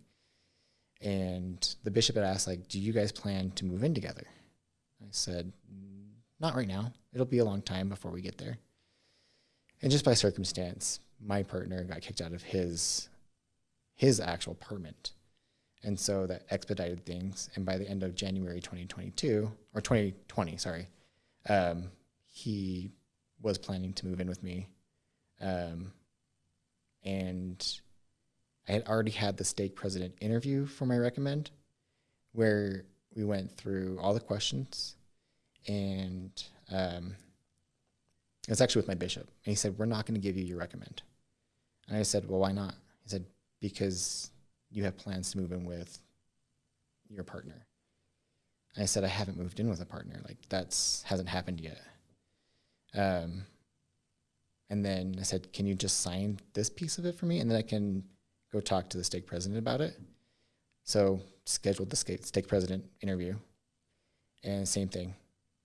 And the bishop had asked, like, do you guys plan to move in together? I said, not right now. It'll be a long time before we get there. And just by circumstance, my partner got kicked out of his his actual apartment. And so that expedited things. And by the end of January 2022, or 2020, sorry, um, he was planning to move in with me. Um, and I had already had the stake president interview for my recommend, where we went through all the questions, and um, it was actually with my bishop, and he said, "We're not going to give you your recommend." And I said, "Well, why not?" He said, "Because you have plans to move in with your partner." And I said, "I haven't moved in with a partner. Like that's hasn't happened yet." Um, and then I said, "Can you just sign this piece of it for me, and then I can go talk to the stake president about it?" So scheduled the stake president interview, and same thing.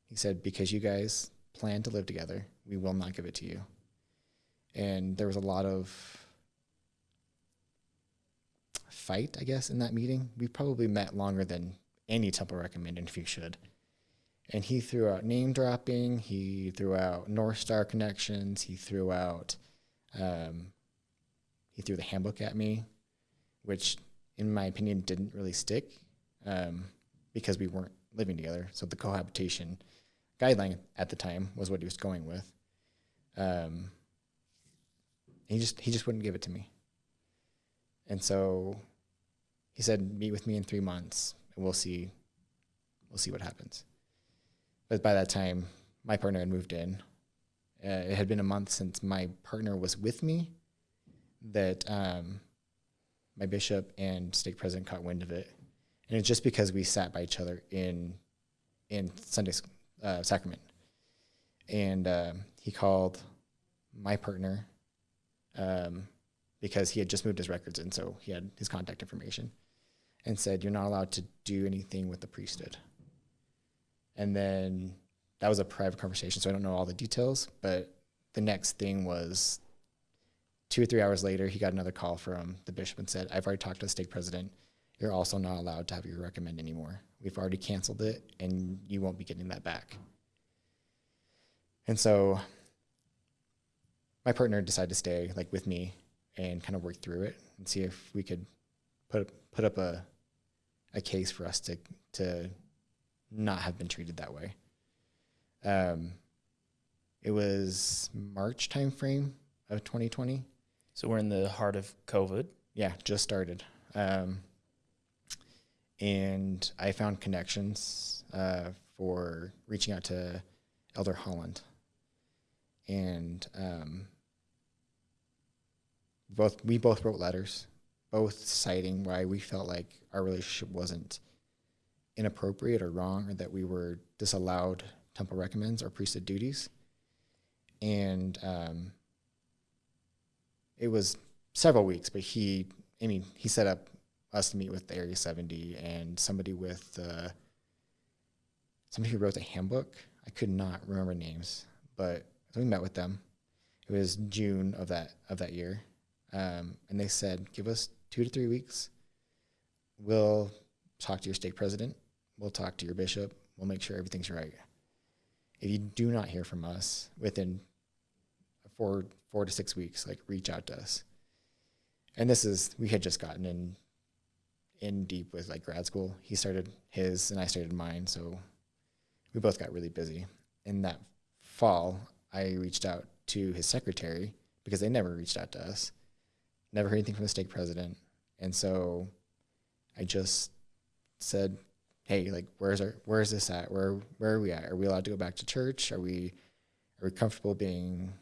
He said, "Because you guys plan to live together, we will not give it to you." And there was a lot of fight, I guess, in that meeting. We probably met longer than any temple recommend if you should. And he threw out name dropping. He threw out North Star connections. He threw out, um, he threw the handbook at me, which, in my opinion, didn't really stick um, because we weren't living together. So the cohabitation guideline at the time was what he was going with. Um, he just he just wouldn't give it to me. And so he said, "Meet with me in three months, and we'll see. We'll see what happens." But by that time, my partner had moved in. Uh, it had been a month since my partner was with me. That um, my bishop and stake president caught wind of it, and it's just because we sat by each other in in Sunday uh, sacrament, and um, he called my partner um, because he had just moved his records and so he had his contact information, and said, "You're not allowed to do anything with the priesthood." And then that was a private conversation, so I don't know all the details. But the next thing was two or three hours later, he got another call from the bishop and said, "I've already talked to the stake president. You're also not allowed to have your recommend anymore. We've already canceled it, and you won't be getting that back." And so my partner decided to stay like with me and kind of work through it and see if we could put put up a a case for us to to not have been treated that way. Um, it was March timeframe of 2020. So we're in the heart of COVID. Yeah, just started. Um, and I found connections uh, for reaching out to Elder Holland. And um, both we both wrote letters, both citing why we felt like our relationship wasn't inappropriate or wrong, or that we were disallowed temple recommends or priesthood duties. And um, it was several weeks, but he, I mean, he set up us to meet with the Area 70 and somebody with uh, somebody who wrote the handbook. I could not remember names, but so we met with them. It was June of that of that year, um, and they said, "Give us two to three weeks. We'll talk to your stake president. We'll talk to your bishop. We'll make sure everything's right. If you do not hear from us within four four to six weeks, like reach out to us." And this is we had just gotten in in deep with like grad school. He started his and I started mine, so we both got really busy. In that fall, I reached out to his secretary because they never reached out to us. Never heard anything from the stake president. And so I just said, Hey, like where's our where's this at? Where where are we at? Are we allowed to go back to church? Are we are we comfortable being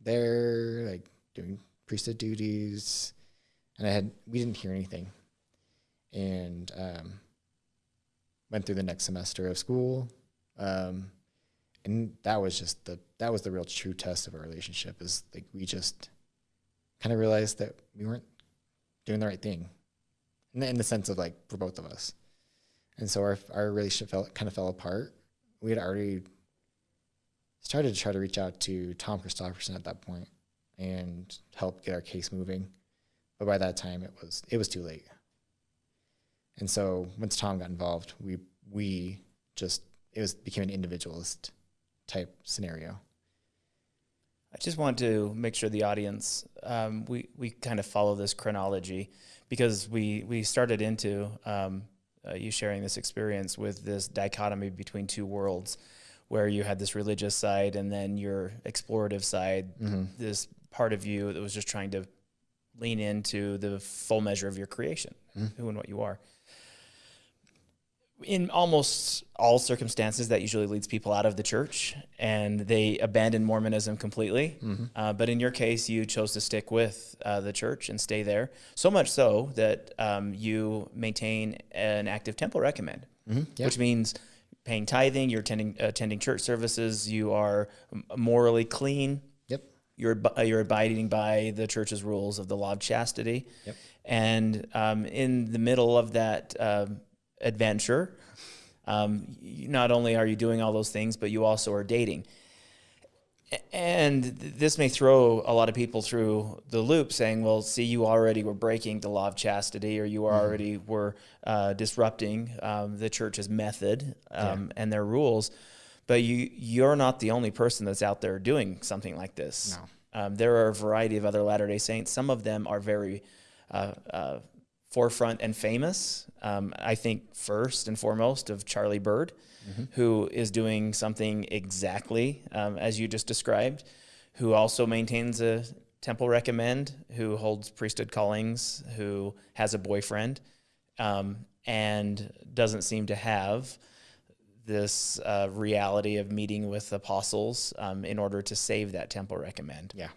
there, like doing priesthood duties? And I had we didn't hear anything. And um, went through the next semester of school. Um, and that was just the that was the real true test of our relationship is like we just kind of realized that we weren't doing the right thing. In the, in the sense of like for both of us. And so our our relationship fell kind of fell apart. We had already started to try to reach out to tom christofferson at that point and help get our case moving. But by that time it was it was too late. And so once tom got involved we we just it was became an individualist type scenario. I just want to make sure the audience um, we we kind of follow this chronology because we we started into um, uh, you sharing this experience with this dichotomy between two worlds, where you had this religious side and then your explorative side, mm-hmm. this part of you that was just trying to lean into the full measure of your creation, mm-hmm. who and what you are in almost all circumstances, that usually leads people out of the church and they abandon Mormonism completely. Mm-hmm. Uh, but in your case, you chose to stick with uh, the church and stay there. So much so that um, you maintain an active temple recommend, mm-hmm. yep. which means paying tithing, you're attending, attending church services, you are morally clean. Yep. You're, uh, you're abiding by the church's rules of the law of chastity. Yep. And um, in the middle of that, um, adventure. Um, not only are you doing all those things, but you also are dating. And this may throw a lot of people through the loop saying, well, see, you already were breaking the law of chastity or you mm-hmm. already mm-hmm. were uh, disrupting um, the church's method um, yeah. and their rules. But you, you're not the only person that's out there doing something like this. No. Um, there are a variety of other Latter day Saints. Some of them are very uh, uh, forefront and famous. Um, I think first and foremost of Charlie Bird, mm-hmm. who is doing something exactly um, as you just described, who also maintains a temple recommend, who holds priesthood callings, who has a boyfriend, um, and doesn't seem to have this uh, reality of meeting with apostles um, in order to save that temple recommend. Yeah.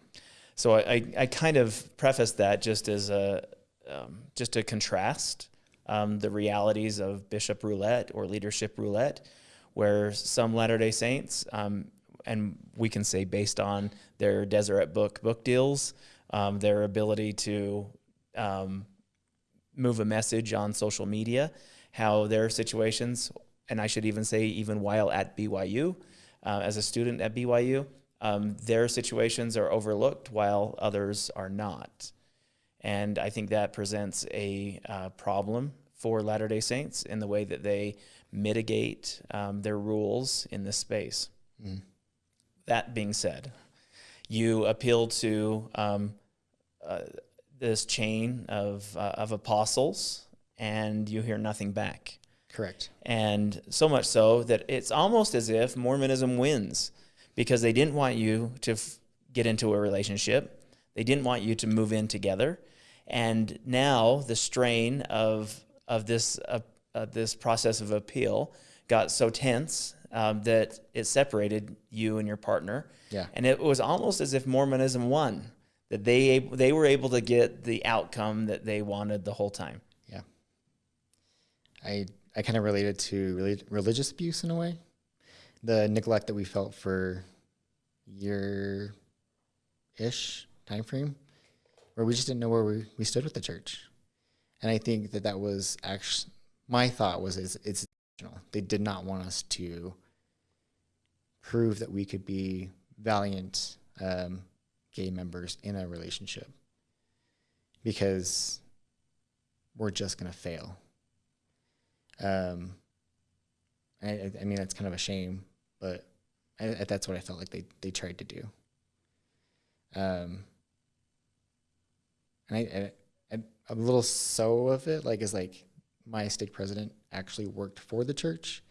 So I, I kind of preface that just as a, um, just to contrast um, the realities of bishop roulette or leadership roulette, where some Latter day Saints, um, and we can say based on their Deseret Book book deals, um, their ability to um, move a message on social media, how their situations, and I should even say, even while at BYU, uh, as a student at BYU, um, their situations are overlooked while others are not. And I think that presents a uh, problem for Latter day Saints in the way that they mitigate um, their rules in this space. Mm. That being said, you appeal to um, uh, this chain of, uh, of apostles and you hear nothing back. Correct. And so much so that it's almost as if Mormonism wins because they didn't want you to f- get into a relationship. They didn't want you to move in together. And now the strain of, of this, uh, uh, this process of appeal got so tense um, that it separated you and your partner. Yeah. And it was almost as if Mormonism won, that they, they were able to get the outcome that they wanted the whole time. Yeah. I, I kind of related to religious abuse in a way. The neglect that we felt for year ish time frame where we just didn't know where we, we stood with the church. And I think that that was actually my thought was it's, it's they did not want us to prove that we could be valiant um, gay members in a relationship because we're just going to fail. Um, I, I mean, that's kind of a shame, but I, that's what I felt like they, they tried to do. Um, and a little so of it, like, is like my stake president actually worked for the church.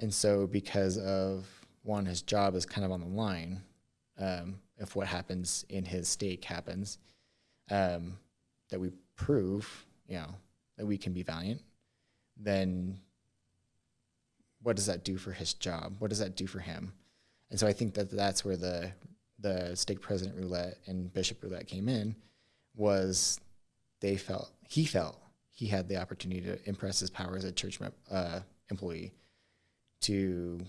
And so, because of one, his job is kind of on the line, um, if what happens in his stake happens, um, that we prove, you know, that we can be valiant, then what does that do for his job? What does that do for him? And so I think that that's where the the stake president roulette and bishop roulette came in, was they felt he felt he had the opportunity to impress his power as a church uh, employee to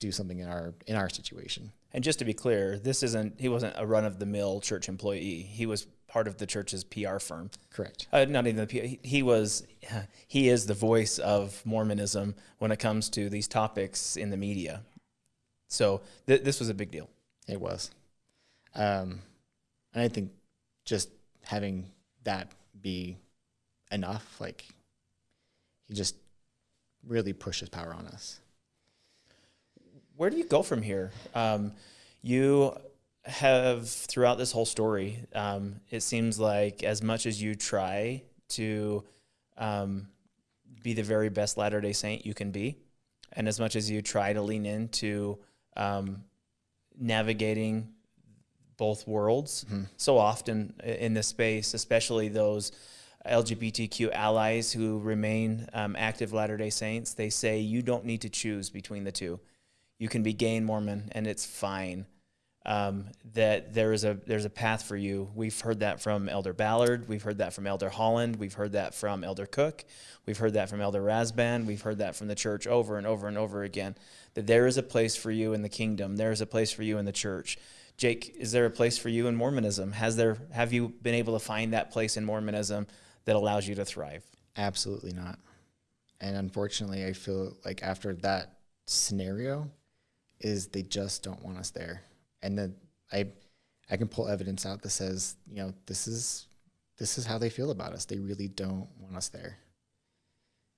do something in our in our situation. And just to be clear, this isn't he wasn't a run of the mill church employee. He was part of the church's PR firm. Correct. Uh, not even the PR. He, he was he is the voice of Mormonism when it comes to these topics in the media. So th- this was a big deal. It was. Um, and I think just having that be enough, like he just really pushes power on us. Where do you go from here? Um, you have throughout this whole story, um, it seems like as much as you try to um, be the very best Latter Day Saint you can be, and as much as you try to lean into um, navigating both worlds, so often in this space, especially those LGBTQ allies who remain um, active Latter Day Saints, they say you don't need to choose between the two. You can be gay and Mormon, and it's fine. Um, that there is a there's a path for you. We've heard that from Elder Ballard. We've heard that from Elder Holland. We've heard that from Elder Cook. We've heard that from Elder Rasband. We've heard that from the church over and over and over again. That there is a place for you in the kingdom. There is a place for you in the church. Jake, is there a place for you in Mormonism? Has there have you been able to find that place in Mormonism that allows you to thrive? Absolutely not. And unfortunately, I feel like after that scenario, is they just don't want us there. And then I, I can pull evidence out that says, you know, this is, this is how they feel about us. They really don't want us there.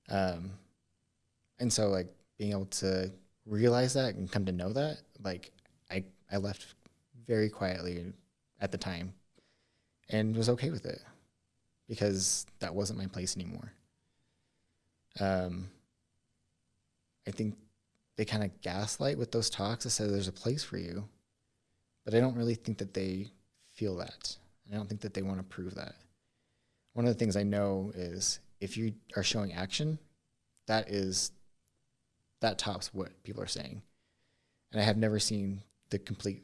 Um, and so like being able to realize that and come to know that, like I, I left very quietly at the time, and was okay with it because that wasn't my place anymore. Um, I think they kind of gaslight with those talks that say there's a place for you, but I don't really think that they feel that. I don't think that they want to prove that. One of the things I know is if you are showing action, that is that tops what people are saying. And I have never seen the complete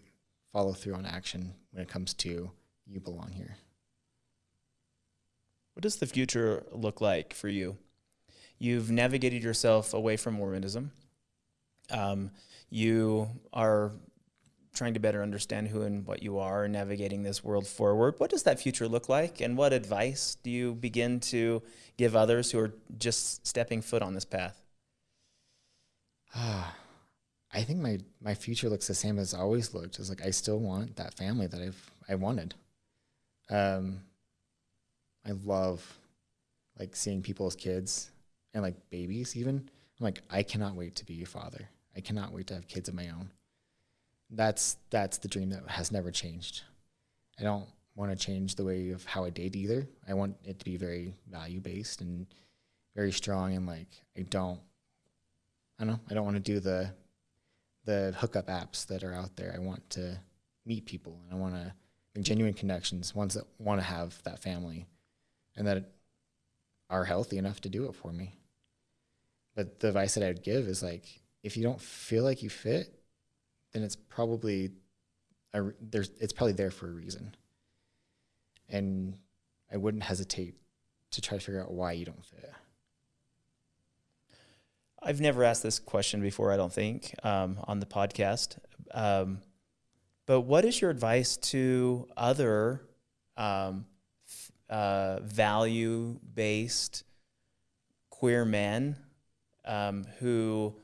follow through on action when it comes to you belong here. What does the future look like for you? You've navigated yourself away from Mormonism. Um, you are trying to better understand who and what you are and navigating this world forward. What does that future look like? And what advice do you begin to give others who are just stepping foot on this path? I think my my future looks the same as always looked. It's like I still want that family that I've I wanted. Um, I love like seeing people's kids and like babies even. I'm like I cannot wait to be a father. I cannot wait to have kids of my own. That's that's the dream that has never changed. I don't want to change the way of how I date either. I want it to be very value based and very strong and like I don't I don't know. I don't want to do the the hookup apps that are out there. I want to meet people and I want to make genuine connections, ones that want to have that family and that are healthy enough to do it for me. But the advice that I would give is like if you don't feel like you fit, then it's probably a, there's it's probably there for a reason. And I wouldn't hesitate to try to figure out why you don't fit. I've never asked this question before, I don't think, um, on the podcast. Um, but what is your advice to other um, uh, value based queer men um, who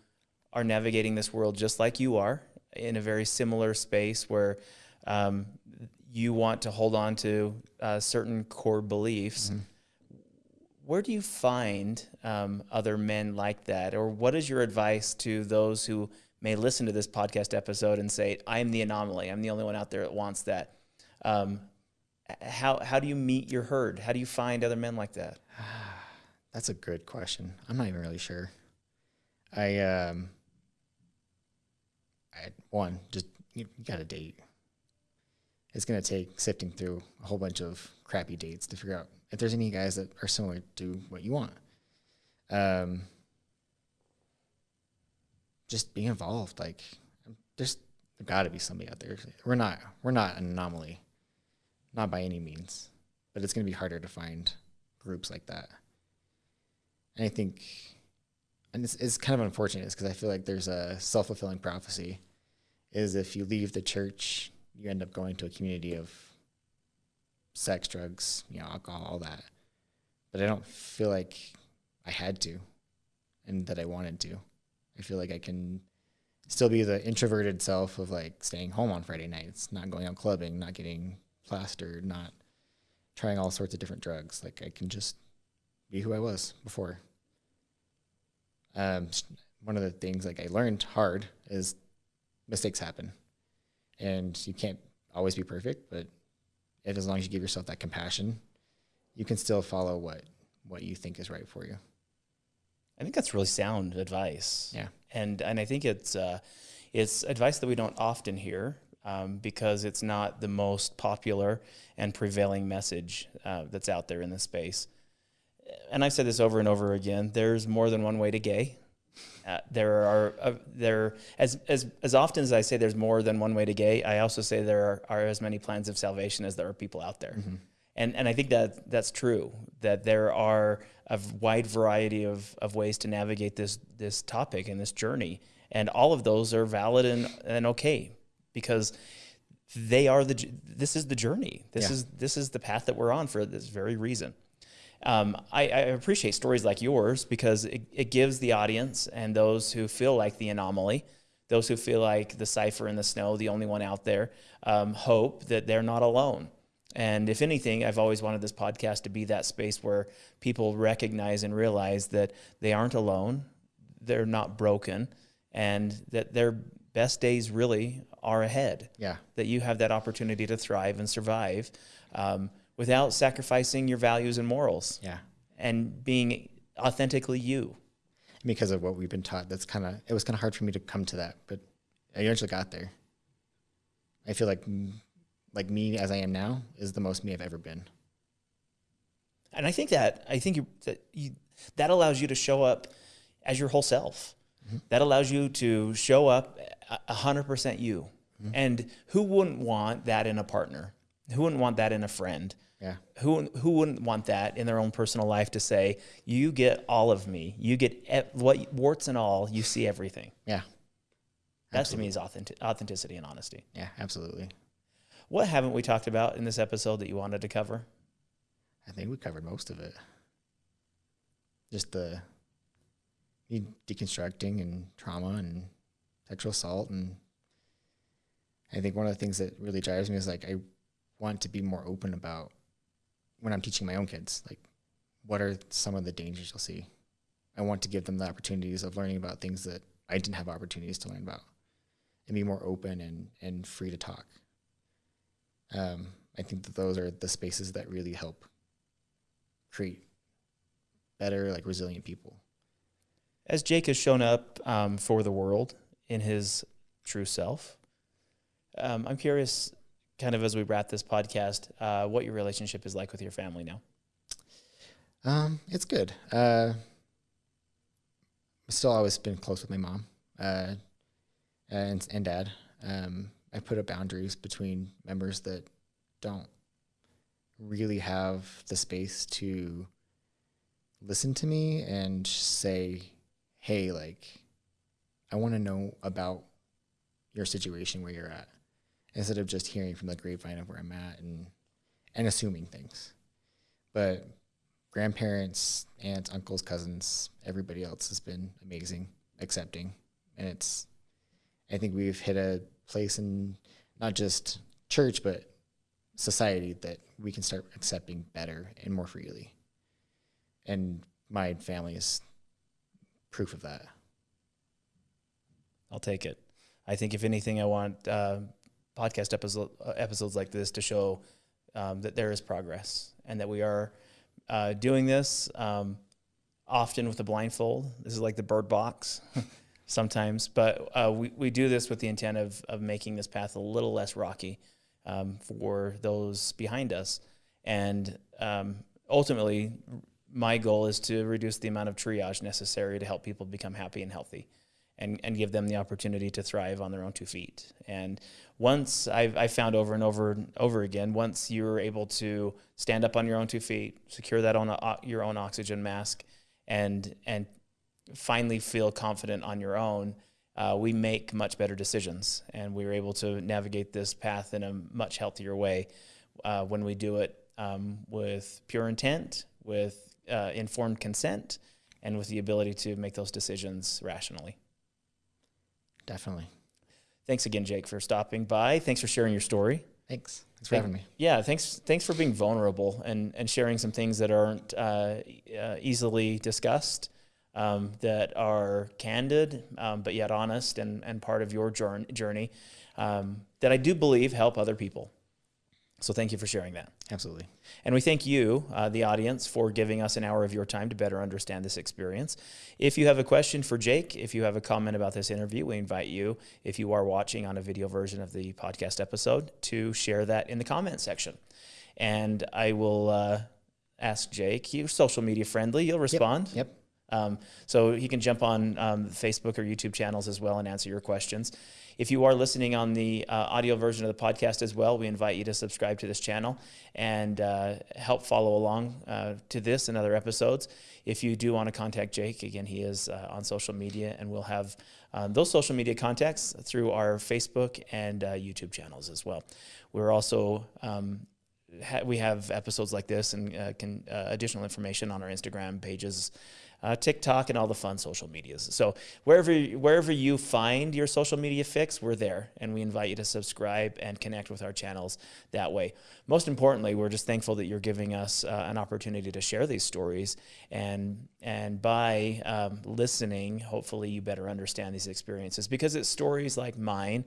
are navigating this world just like you are in a very similar space where um, you want to hold on to uh, certain core beliefs? Where do you find um, other men like that or what is your advice to those who may listen to this podcast episode and say i'm the anomaly i'm the only one out there that wants that um, how, how do you meet your herd how do you find other men like that [sighs] That's a good question. I'm not even really sure. I um I one, just you, you got to date. It's going to take sifting through a whole bunch of crappy dates to figure out if there's any guys that are similar to what you want. Um just be involved like there's got to be somebody out there. We're not we're not an anomaly. Not by any means. But it's going to be harder to find groups like that. And I think and it's, it's kind of unfortunate because I feel like there's a self fulfilling prophecy is if you leave the church, you end up going to a community of sex, drugs, you know, alcohol, all that. But I don't feel like I had to and that I wanted to. I feel like I can still be the introverted self of like staying home on Friday nights, not going out clubbing, not getting plastered, not trying all sorts of different drugs. Like I can just be who I was before. Um, one of the things like I learned hard is mistakes happen, and you can't always be perfect. But if, as long as you give yourself that compassion, you can still follow what what you think is right for you. I think that's really sound advice. Yeah. and and I think it's uh, it's advice that we don't often hear um, because it's not the most popular and prevailing message uh, that's out there in the space. And I've said this over and over again. There's more than one way to gay. Uh, there are uh, there as as as often as I say there's more than one way to gay. I also say there are, are as many plans of salvation as there are people out there. And, and I think that that's true, that there are a wide variety of, of ways to navigate this, this topic and this journey. And all of those are valid and, and okay because they are the, this is the journey. This Yeah. is, this is the path that we're on for this very reason. Um, I, I appreciate stories like yours because it, it gives the audience and those who feel like the anomaly, those who feel like the cipher in the snow, the only one out there, um, hope that they're not alone. And if anything, I've always wanted this podcast to be that space where people recognize and realize that they aren't alone, they're not broken, and that their best days really are ahead. Yeah. That you have that opportunity to thrive and survive um, without sacrificing your values and morals Yeah. and being authentically you. Because of what we've been taught, that's kind of it was kind of hard for me to come to that, but I eventually got there. I feel like mm, like me as I am now is the most me I've ever been. And I think that I think you, that you, that allows you to show up as your whole self. That allows you to show up a- a hundred percent you. And who wouldn't want that in a partner? Who wouldn't want that in a friend? Yeah. Who who wouldn't want that in their own personal life to say, "You get all of me. You get what warts and all. You see everything." Yeah. That to me is authentic, authenticity and honesty. Yeah, absolutely. What haven't we talked about in this episode that you wanted to cover? I think we covered most of it. Just the deconstructing and trauma and sexual assault and I think one of the things that really drives me is like I want to be more open about when I'm teaching my own kids, like what are some of the dangers you'll see. I want to give them the opportunities of learning about things that I didn't have opportunities to learn about and be more open and, and free to talk. Um, I think that those are the spaces that really help create better, like resilient people. As Jake has shown up um, for the world in his true self, um, I'm curious, kind of as we wrap this podcast, uh, what your relationship is like with your family now. Um, it's good. Uh, still always been close with my mom, uh, and and dad. Um, I put up boundaries between members that don't really have the space to listen to me and say, "Hey, like, I want to know about your situation where you're at," instead of just hearing from the grapevine of where I'm at and and assuming things. But grandparents, aunts, uncles, cousins, everybody else has been amazing, accepting, and it's. I think we've hit a place in not just church but society that we can start accepting better and more freely. And my family is proof of that. I'll take it. I think if anything, I want uh, podcast episode, uh, episodes like this to show um, that there is progress and that we are uh, doing this um, often with a blindfold. This is like the bird box [laughs] sometimes, but uh, we, we do this with the intent of, of making this path a little less rocky um, for those behind us. And um, ultimately, my goal is to reduce the amount of triage necessary to help people become happy and healthy and, and give them the opportunity to thrive on their own two feet. And once I've, I found over and over and over again, once you're able to stand up on your own two feet, secure that on a, your own oxygen mask, and and finally feel confident on your own, uh, we make much better decisions, and we are able to navigate this path in a much healthier way uh, when we do it um, with pure intent, with uh, informed consent, and with the ability to make those decisions rationally. Definitely. Thanks again, Jake, for stopping by. Thanks for sharing your story. Thanks. Thanks for having me. Yeah, thanks. Thanks for being vulnerable and, and sharing some things that aren't uh, uh, easily discussed, um, that are candid, um, but yet honest and, and part of your journey, um, that I do believe help other people. So thank you for sharing that. Absolutely. And we thank you, uh, the audience, for giving us an hour of your time to better understand this experience. If you have a question for Jake, if you have a comment about this interview, we invite you, if you are watching on a video version of the podcast episode, to share that in the comment section. And I will uh, ask Jake, you're social media friendly, you'll respond. Yep. yep. Um, so he can jump on um, Facebook or YouTube channels as well and answer your questions. If you are listening on the uh, audio version of the podcast as well, we invite you to subscribe to this channel and uh, help follow along uh, to this and other episodes. If you do want to contact Jake, again, he is uh, on social media, and we'll have um, those social media contacts through our Facebook and uh, YouTube channels as well. We're also um, we have episodes like this and can, additional information on our Instagram pages uh, TikTok, and all the fun social medias. So wherever wherever you find your social media fix, we're there, and we invite you to subscribe and connect with our channels that way. Most importantly, we're just thankful that you're giving us uh, an opportunity to share these stories, and and by um, listening, hopefully you better understand these experiences because it's stories like mine.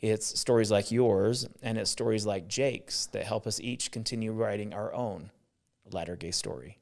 It's stories like yours, and it's stories like Jake's that help us each continue writing our own latter gay story.